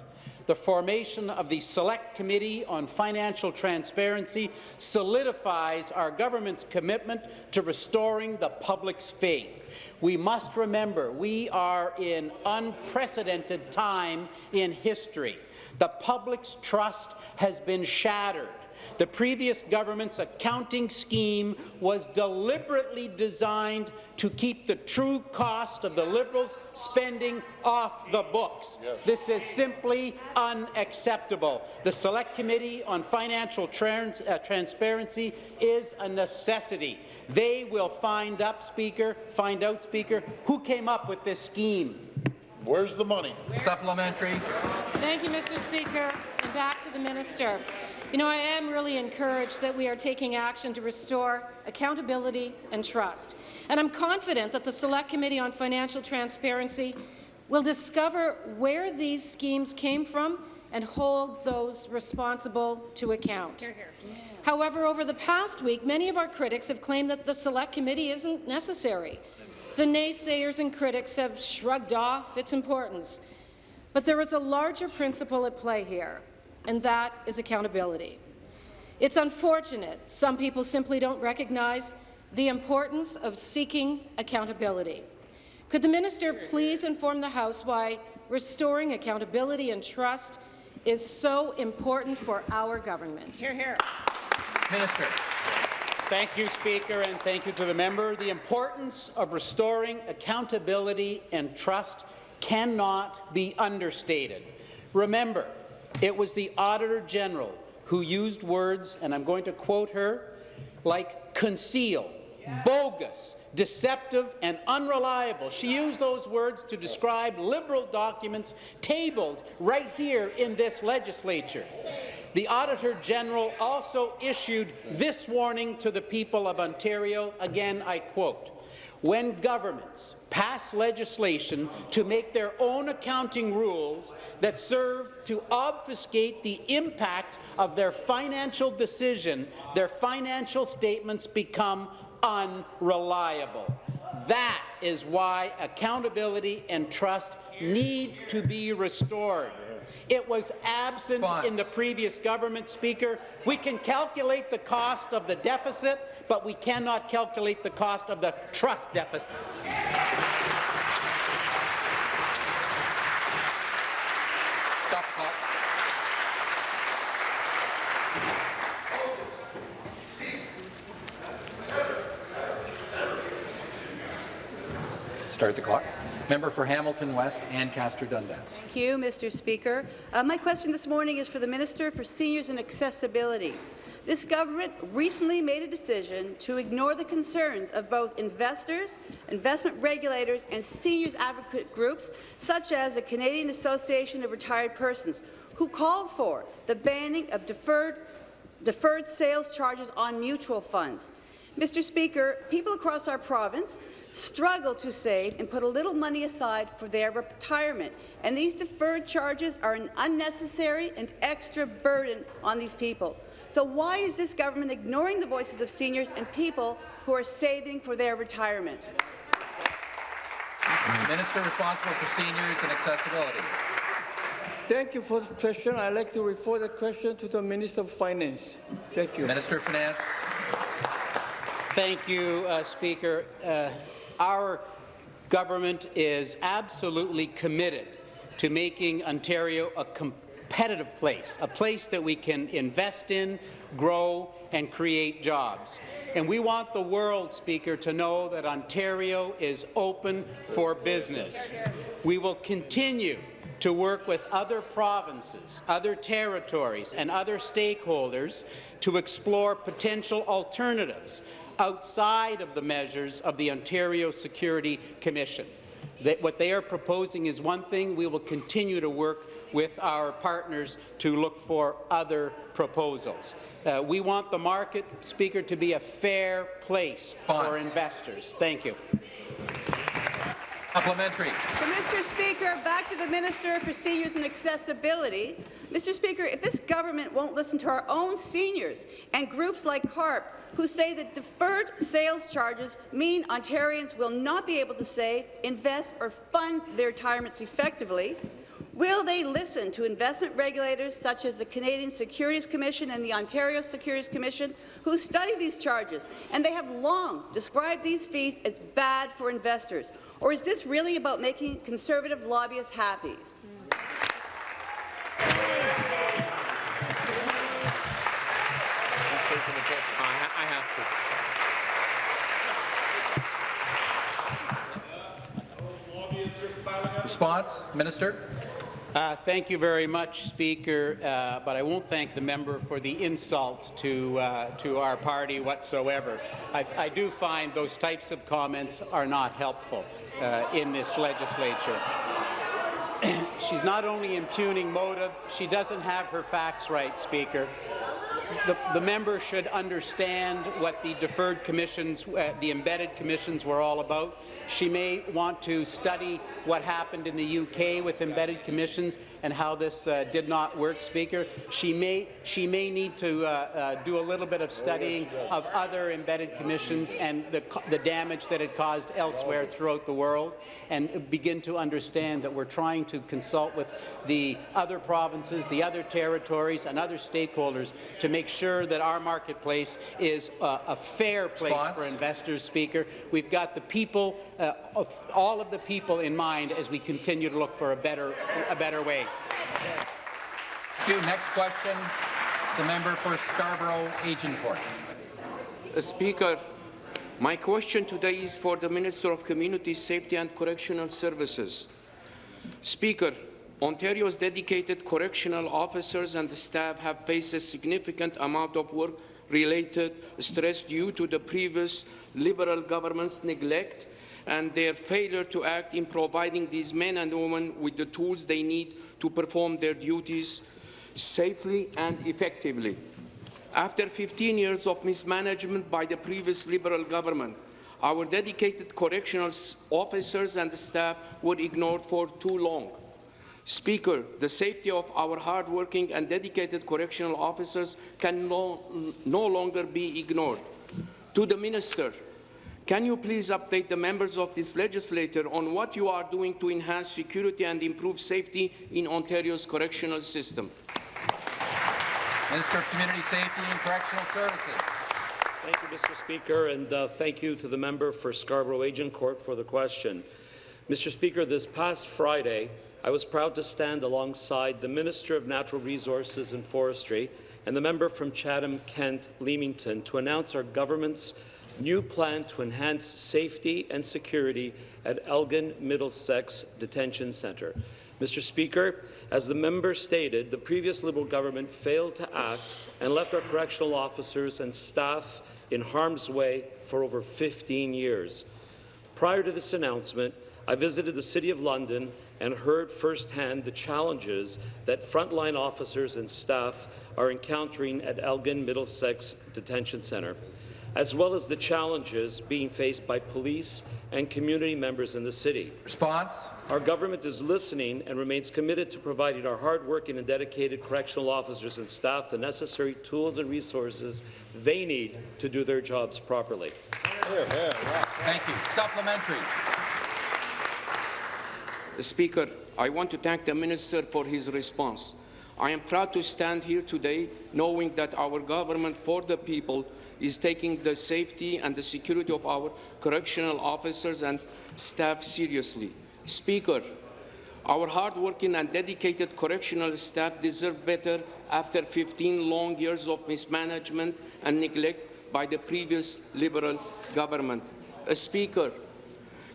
Speaker 19: The formation of the Select Committee on Financial Transparency solidifies our government's commitment to restoring the public's faith. We must remember we are in unprecedented time in history. The public's trust has been shattered the previous government's accounting scheme was deliberately designed to keep the true cost of the Liberals' spending off the books. Yes. This is simply unacceptable. The Select Committee on Financial Trans uh, Transparency is a necessity. They will find up, Speaker, find out, Speaker, who came up with this scheme.
Speaker 3: Where's the money?
Speaker 1: Supplementary.
Speaker 18: Thank you, Mr. Speaker. And back to the minister. You know, I am really encouraged that we are taking action to restore accountability and trust. And I'm confident that the Select Committee on Financial Transparency will discover where these schemes came from and hold those responsible to account. Hear, hear. However, over the past week, many of our critics have claimed that the Select Committee isn't necessary. The naysayers and critics have shrugged off its importance. But there is a larger principle at play here and that is accountability. It's unfortunate some people simply don't recognize the importance of seeking accountability. Could the minister please inform the House why restoring accountability and trust is so important for our government?
Speaker 19: Hear, hear.
Speaker 1: Minister.
Speaker 19: Thank you, Speaker, and thank you to the member. The importance of restoring accountability and trust cannot be understated. Remember, it was the Auditor General who used words, and I'm going to quote her, like conceal, bogus, deceptive and unreliable. She used those words to describe Liberal documents tabled right here in this legislature. The Auditor General also issued this warning to the people of Ontario. Again, I quote, when governments pass legislation to make their own accounting rules that serve to obfuscate the impact of their financial decision, their financial statements become unreliable. That is why accountability and trust need to be restored. It was absent Spons. in the previous government, Speaker. We can calculate the cost of the deficit, but we cannot calculate the cost of the trust deficit.
Speaker 1: Stop clock. Start the clock. Member for Hamilton West, Ancaster Dundas.
Speaker 20: Thank you, Mr. Speaker. Uh, my question this morning is for the Minister for Seniors and Accessibility. This government recently made a decision to ignore the concerns of both investors, investment regulators, and seniors advocate groups, such as the Canadian Association of Retired Persons, who called for the banning of deferred, deferred sales charges on mutual funds. Mr. Speaker, people across our province struggle to save and put a little money aside for their retirement, and these deferred charges are an unnecessary and extra burden on these people. So why is this government ignoring the voices of seniors and people who are saving for their retirement?
Speaker 1: Minister responsible for seniors and accessibility.
Speaker 21: Thank you for the question. I'd like to refer the question to the Minister of Finance. Thank you.
Speaker 1: Minister of Finance.
Speaker 19: Thank you, uh, Speaker. Uh, our government is absolutely committed to making Ontario a competitive place, a place that we can invest in, grow, and create jobs. And we want the world, Speaker, to know that Ontario is open for business. We will continue to work with other provinces, other territories, and other stakeholders to explore potential alternatives outside of the measures of the Ontario Security Commission. That what they are proposing is one thing. We will continue to work with our partners to look for other proposals. Uh, we want the market, Speaker, to be a fair place for investors. Thank you.
Speaker 1: Supplementary.
Speaker 20: Mr. Speaker, back to the Minister for Seniors and Accessibility. Mr. Speaker, if this government won't listen to our own seniors and groups like CARP, who say that deferred sales charges mean Ontarians will not be able to save, invest or fund their retirements effectively, Will they listen to investment regulators such as the Canadian Securities Commission and the Ontario Securities Commission, who study these charges, and they have long described these fees as bad for investors? Or is this really about making conservative lobbyists happy?
Speaker 1: Response, Minister.
Speaker 19: Uh, thank you very much, Speaker, uh, but I won't thank the member for the insult to, uh, to our party whatsoever. I, I, do find those types of comments are not helpful uh, in this legislature. She's not only impugning motive, she doesn't have her facts right, Speaker. The, the, member should understand what the deferred commissions, uh, the embedded commissions were all about. She may want to study what happened in the UK with embedded commissions and how this uh, did not work, Speaker. She may, she may need to uh, uh do a little bit of studying of other embedded commissions and the, the damage that it caused elsewhere throughout the world and begin to understand that we're trying to consult with the other provinces, the other territories and other stakeholders to make sure that our marketplace is a fair place Response. for investors, Speaker. We've got the people, uh, of all of the people in mind as we continue to look for a better, a better way.
Speaker 1: Thank you. Next question, the member for Scarborough Agincourt.
Speaker 22: Uh, Speaker, my question today is for the Minister of Community Safety and Correctional Services. Speaker, Ontario's dedicated correctional officers and staff have faced a significant amount of work-related stress due to the previous Liberal government's neglect and their failure to act in providing these men and women with the tools they need to perform their duties safely and effectively. After 15 years of mismanagement by the previous Liberal government, our dedicated correctional officers and staff were ignored for too long. Speaker, the safety of our hardworking and dedicated correctional officers can no, no longer be ignored. To the Minister, can you please update the members of this legislature on what you are doing to enhance security and improve safety in Ontario's correctional system?
Speaker 1: Minister of Community Safety and Correctional Services.
Speaker 23: Thank you, Mr. Speaker, and uh, thank you to the member for Scarborough Agincourt for the question. Mr. Speaker, this past Friday, I was proud to stand alongside the Minister of Natural Resources and Forestry and the member from Chatham-Kent Leamington to announce our government's new plan to enhance safety and security at Elgin Middlesex Detention Centre. Mr. Speaker, as the member stated, the previous Liberal government failed to act and left our correctional officers and staff in harm's way for over 15 years. Prior to this announcement, I visited the City of London and heard firsthand the challenges that frontline officers and staff are encountering at Elgin Middlesex Detention Centre as well as the challenges being faced by police and community members in the city.
Speaker 1: Response?
Speaker 23: Our government is listening and remains committed to providing our hardworking and dedicated correctional officers and staff the necessary tools and resources they need to do their jobs properly.
Speaker 1: Thank you. Supplementary.
Speaker 22: Speaker, I want to thank the Minister for his response. I am proud to stand here today knowing that our government for the people is taking the safety and the security of our correctional officers and staff seriously. Speaker, our hardworking and dedicated correctional staff deserve better after 15 long years of mismanagement and neglect by the previous Liberal government. A speaker,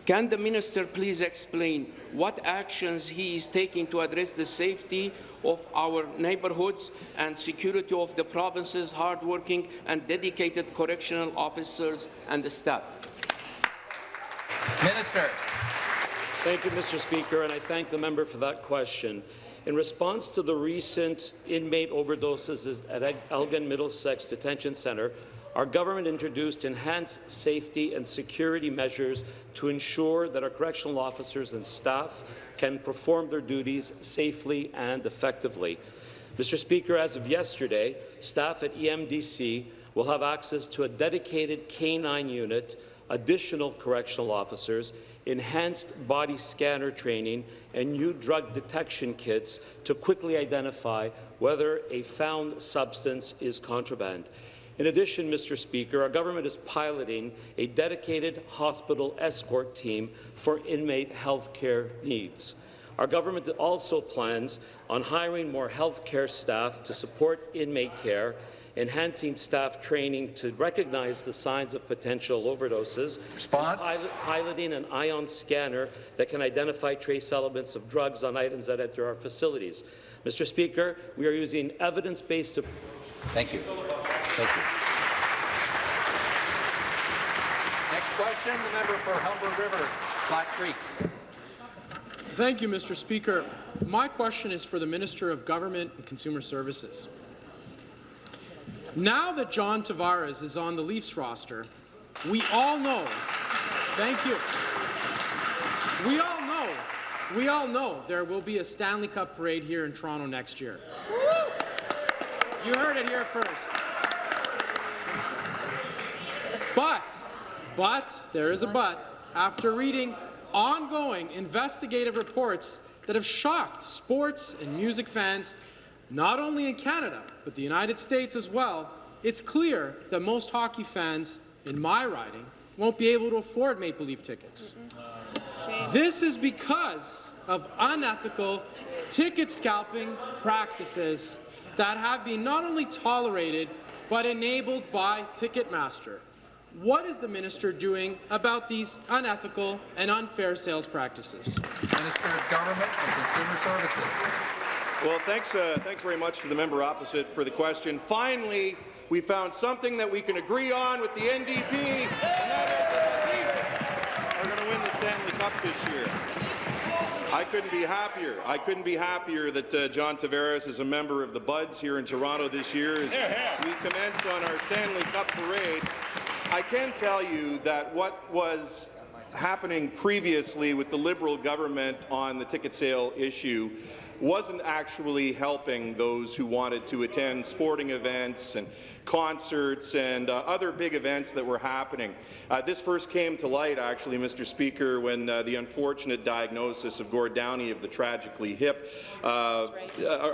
Speaker 22: can the minister please explain what actions he is taking to address the safety of our neighbourhoods and security of the province's hardworking and dedicated correctional officers and the staff.
Speaker 1: Minister.
Speaker 23: Thank you, Mr. Speaker, and I thank the member for that question. In response to the recent inmate overdoses at Elgin Middlesex Detention Centre, our government introduced enhanced safety and security measures to ensure that our correctional officers and staff can perform their duties safely and effectively. Mr. Speaker, as of yesterday, staff at EMDC will have access to a dedicated K-9 unit, additional correctional officers, enhanced body scanner training, and new drug detection kits to quickly identify whether a found substance is contraband. In addition, Mr. Speaker, our government is piloting a dedicated hospital escort team for inmate health care needs. Our government also plans on hiring more health care staff to support inmate care, enhancing staff training to recognize the signs of potential overdoses,
Speaker 1: Response?
Speaker 23: pilot, piloting an ion scanner that can identify trace elements of drugs on items that enter our facilities. Mr. Speaker, we are using evidence-based
Speaker 1: Thank you. Thank you. Next question, the member for Humber River, Black Creek.
Speaker 24: Thank you, Mr. Speaker. My question is for the Minister of Government and Consumer Services. Now that John Tavares is on the Leafs roster, we all know, thank you, we all know, we all know there will be a Stanley Cup parade here in Toronto next year. You heard it here first. But, but, there is a but, after reading ongoing investigative reports that have shocked sports and music fans, not only in Canada, but the United States as well, it's clear that most hockey fans in my riding won't be able to afford Maple Leaf tickets. This is because of unethical ticket scalping practices that have been not only tolerated, but enabled by Ticketmaster. What is the minister doing about these unethical and unfair sales practices?
Speaker 1: Minister of Government and Consumer Services.
Speaker 17: Well, thanks, uh, thanks very much to the member opposite for the question. Finally, we found something that we can agree on with the NDP, and that is that the Leafs are going to win the Stanley Cup this year. I couldn't be happier. I couldn't be happier that uh, John Tavares is a member of the Buds here in Toronto this year as we commence on our Stanley Cup parade. I can tell you that what was happening previously with the Liberal government on the ticket sale issue wasn't actually helping those who wanted to attend sporting events and concerts and uh, other big events that were happening. Uh, this first came to light, actually, Mr. Speaker, when uh, the unfortunate diagnosis of Gord Downie of the tragically hip uh,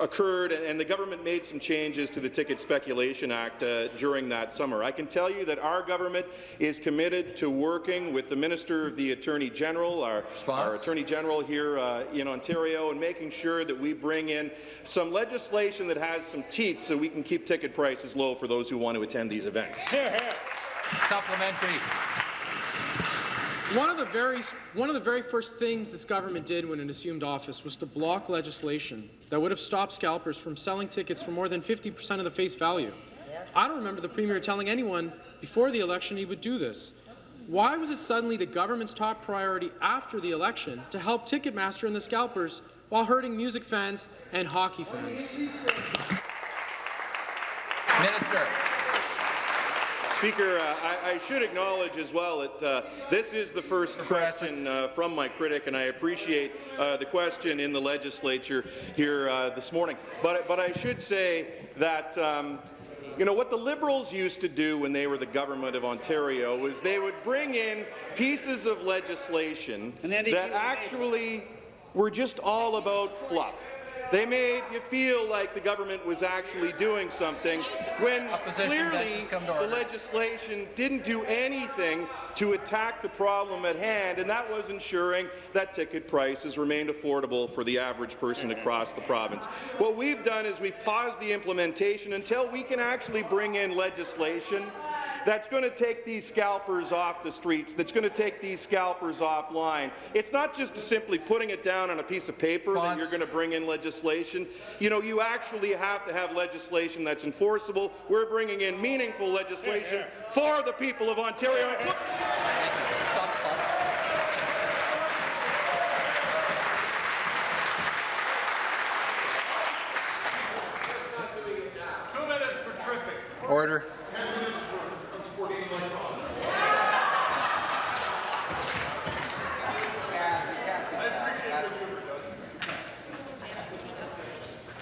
Speaker 17: occurred, and the government made some changes to the Ticket Speculation Act uh, during that summer. I can tell you that our government is committed to working with the Minister of the Attorney General, our, our Attorney General here uh, in Ontario, and making sure that we bring in some legislation that has some teeth so we can keep ticket prices low for those who want to attend these events.
Speaker 1: Supplementary.
Speaker 24: One of the very one of the very first things this government did when it assumed office was to block legislation that would have stopped scalpers from selling tickets for more than 50% of the face value. I don't remember the premier telling anyone before the election he would do this. Why was it suddenly the government's top priority after the election to help Ticketmaster and the scalpers while hurting music fans and hockey fans?
Speaker 1: Minister.
Speaker 17: Speaker, uh, I, I, should acknowledge as well that uh, this is the first question uh, from my critic, and I appreciate uh, the question in the legislature here uh, this morning. But, but I should say that um, you know, what the Liberals used to do when they were the government of Ontario was they would bring in pieces of legislation that actually were just all about fluff. They made you feel like the government was actually doing something when clearly the legislation didn't do anything to attack the problem at hand, and that was ensuring that ticket prices remained affordable for the average person across the province. What we've done is we've paused the implementation until we can actually bring in legislation that's going to take these scalpers off the streets, that's going to take these scalpers offline. It's not just simply putting it down on a piece of paper Fonts. that you're going to bring in legislation. You know, you actually have to have legislation that's enforceable. We're bringing in meaningful legislation yeah, yeah. for the people of Ontario.
Speaker 1: Order.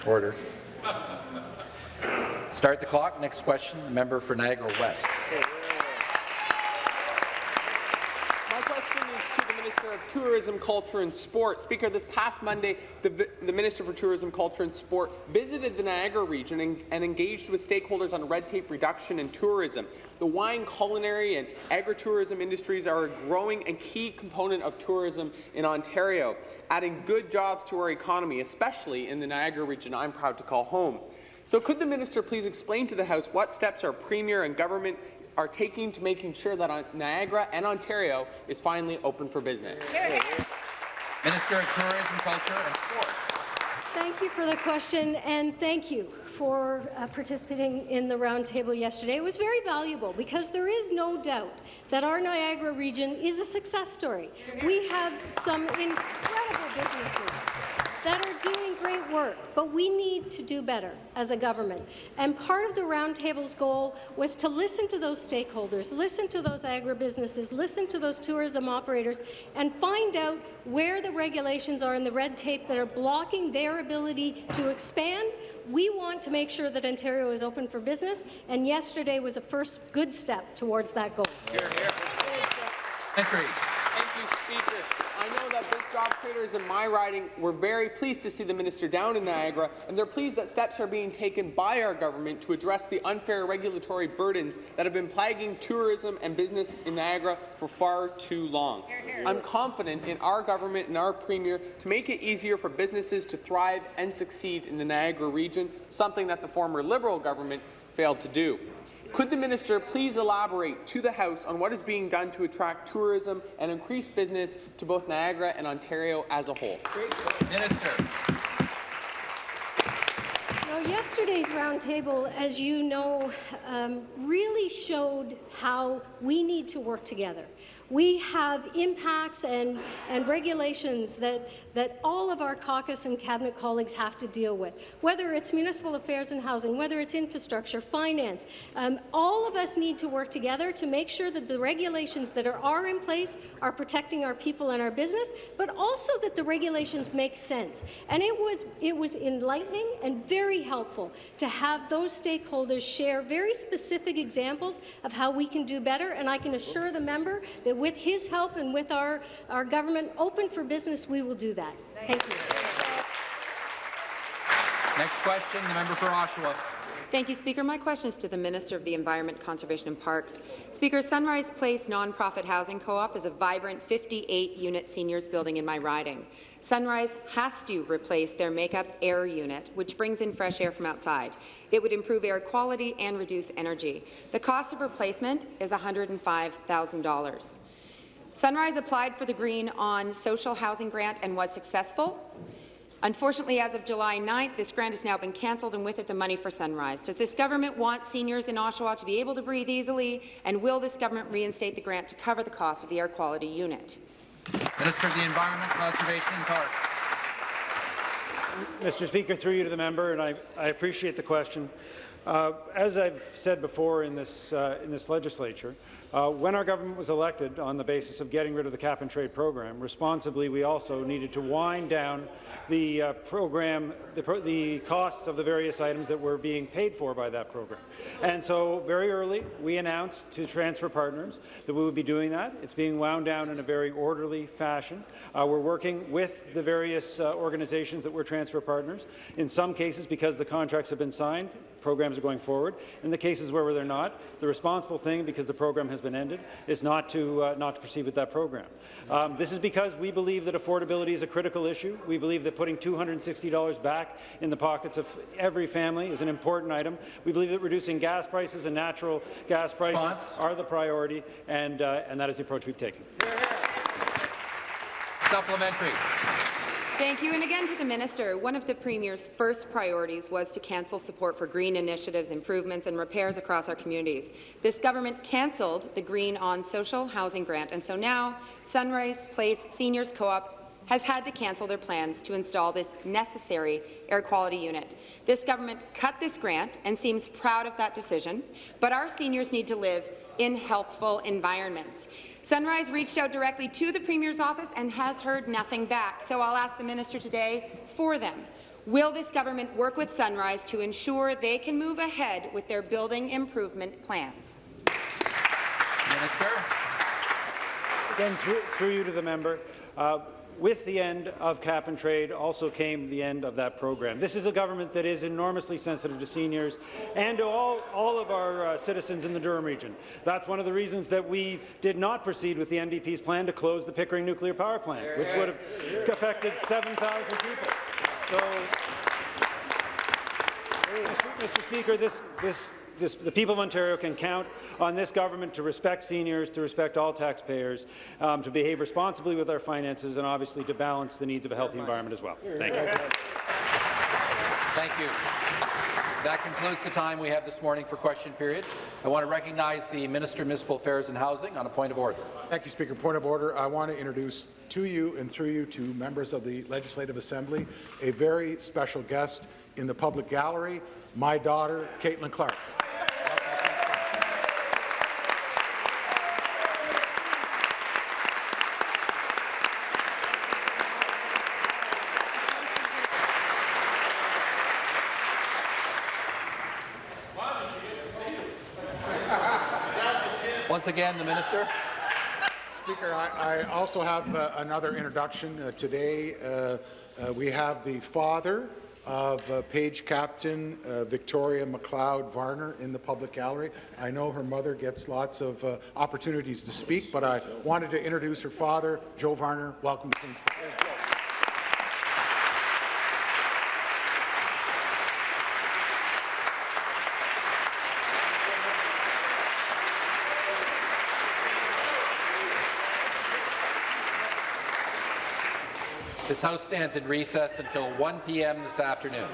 Speaker 1: Order. Start the clock. Next question, the member for Niagara West
Speaker 25: question is to the Minister of Tourism, Culture and Sport. Speaker, this past Monday, the, the Minister for Tourism, Culture and Sport visited the Niagara region and, and engaged with stakeholders on red tape reduction and tourism. The wine, culinary and agritourism industries are a growing and key component of tourism in Ontario, adding good jobs to our economy, especially in the Niagara region I'm proud to call home. So could the minister please explain to the House what steps our Premier and government are taking to making sure that uh, Niagara and Ontario is finally open for business?
Speaker 1: Minister of Tourism, Culture and Sport.
Speaker 26: Thank you for the question, and thank you for uh, participating in the roundtable yesterday. It was very valuable because there is no doubt that our Niagara region is a success story. We have some incredible businesses that are doing great work, but we need to do better as a government. And part of the roundtable's goal was to listen to those stakeholders, listen to those agribusinesses, listen to those tourism operators, and find out where the regulations are and the red tape that are blocking their ability to expand. We want to make sure that Ontario is open for business, and yesterday was a first good step towards that goal.
Speaker 1: Hear, hear. Entry.
Speaker 25: Thank you, Speaker. I know that both job creators in my riding were very pleased to see the minister down in Niagara, and they're pleased that steps are being taken by our government to address the unfair regulatory burdens that have been plaguing tourism and business in Niagara for far too long. I'm confident in our government and our premier to make it easier for businesses to thrive and succeed in the Niagara region, something that the former Liberal government failed to do. Could the minister please elaborate to the House on what is being done to attract tourism and increase business to both Niagara and Ontario as a whole?
Speaker 1: Minister.
Speaker 26: Now, yesterday's roundtable, as you know, um, really showed how we need to work together. We have impacts and, and regulations that, that all of our caucus and cabinet colleagues have to deal with, whether it's municipal affairs and housing, whether it's infrastructure, finance. Um, all of us need to work together to make sure that the regulations that are, are in place are protecting our people and our business, but also that the regulations make sense. And it was, it was enlightening and very helpful to have those stakeholders share very specific examples of how we can do better, and I can assure the member that with his help and with our, our government open for business, we will do that. Thank you.
Speaker 1: Next question, the member for Oshawa.
Speaker 27: Thank you, Speaker. My question is to the Minister of the Environment, Conservation and Parks. Speaker, Sunrise Place Nonprofit Housing Co-op is a vibrant 58-unit seniors building in my riding. Sunrise has to replace their makeup air unit, which brings in fresh air from outside. It would improve air quality and reduce energy. The cost of replacement is $105,000. Sunrise applied for the Green on Social Housing Grant and was successful. Unfortunately, as of July 9th, this grant has now been cancelled and with it the money for Sunrise. Does this government want seniors in Oshawa to be able to breathe easily, and will this government reinstate the grant to cover the cost of the air quality unit?
Speaker 1: Minister of the Environment, Conservation and Parks.
Speaker 12: Mr. Speaker, through you to the member, and I, I appreciate the question. Uh, as I've said before in this, uh, in this legislature, uh, when our government was elected on the basis of getting rid of the cap-and-trade program, responsibly we also needed to wind down the uh, program, the, pro the, costs of the various items that were being paid for by that program. And so very early we announced to transfer partners that we would be doing that. It's being wound down in a very orderly fashion. Uh, we're working with the various uh, organizations that were transfer partners. In some cases, because the contracts have been signed, programs are going forward. In the cases where they're not, the responsible thing, because the program has been ended, is not to, uh, not to proceed with that program. Um, this is because we believe that affordability is a critical issue. We believe that putting $260 back in the pockets of every family is an important item. We believe that reducing gas prices and natural gas prices Response. are the priority, and, uh, and that is the approach we've taken.
Speaker 1: Supplementary.
Speaker 27: Thank you. And again to the minister, one of the Premier's first priorities was to cancel support for green initiatives, improvements and repairs across our communities. This government cancelled the Green on Social Housing Grant, and so now Sunrise Place Seniors Co-op has had to cancel their plans to install this necessary air quality unit. This government cut this grant and seems proud of that decision, but our seniors need to live in healthful environments. Sunrise reached out directly to the Premier's office and has heard nothing back, so I'll ask the minister today for them. Will this government work with Sunrise to ensure they can move ahead with their building improvement plans?
Speaker 1: Minister.
Speaker 12: Again, through, through you to the member, uh, with the end of cap and trade also came the end of that program. This is a government that is enormously sensitive to seniors and to all, all of our uh, citizens in the Durham region. That's one of the reasons that we did not proceed with the NDP's plan to close the Pickering nuclear power plant, which would have affected 7,000 people. So, Mr. Mr. Speaker, this, this this, the people of Ontario can count on this government to respect seniors, to respect all taxpayers, um, to behave responsibly with our finances, and obviously to balance the needs of a healthy environment as well. Thank you.
Speaker 1: Thank you. That concludes the time we have this morning for question period. I want to recognize the Minister of Municipal Affairs and Housing on a point of order.
Speaker 28: Thank you, Speaker. Point of order. I want to introduce to you and through you to members of the Legislative Assembly a very special guest in the public gallery, my daughter, Caitlin Clark.
Speaker 1: Again, the minister.
Speaker 28: Speaker, I, I also have uh, another introduction uh, today. Uh, uh we have the father of uh, Page Captain uh, Victoria MacLeod Varner in the public gallery. I know her mother gets lots of opportunities to speak, but I wanted to introduce her father, Joe Varner. Welcome to Queen's Park.
Speaker 1: This House stands in recess until 1 p.m. this afternoon.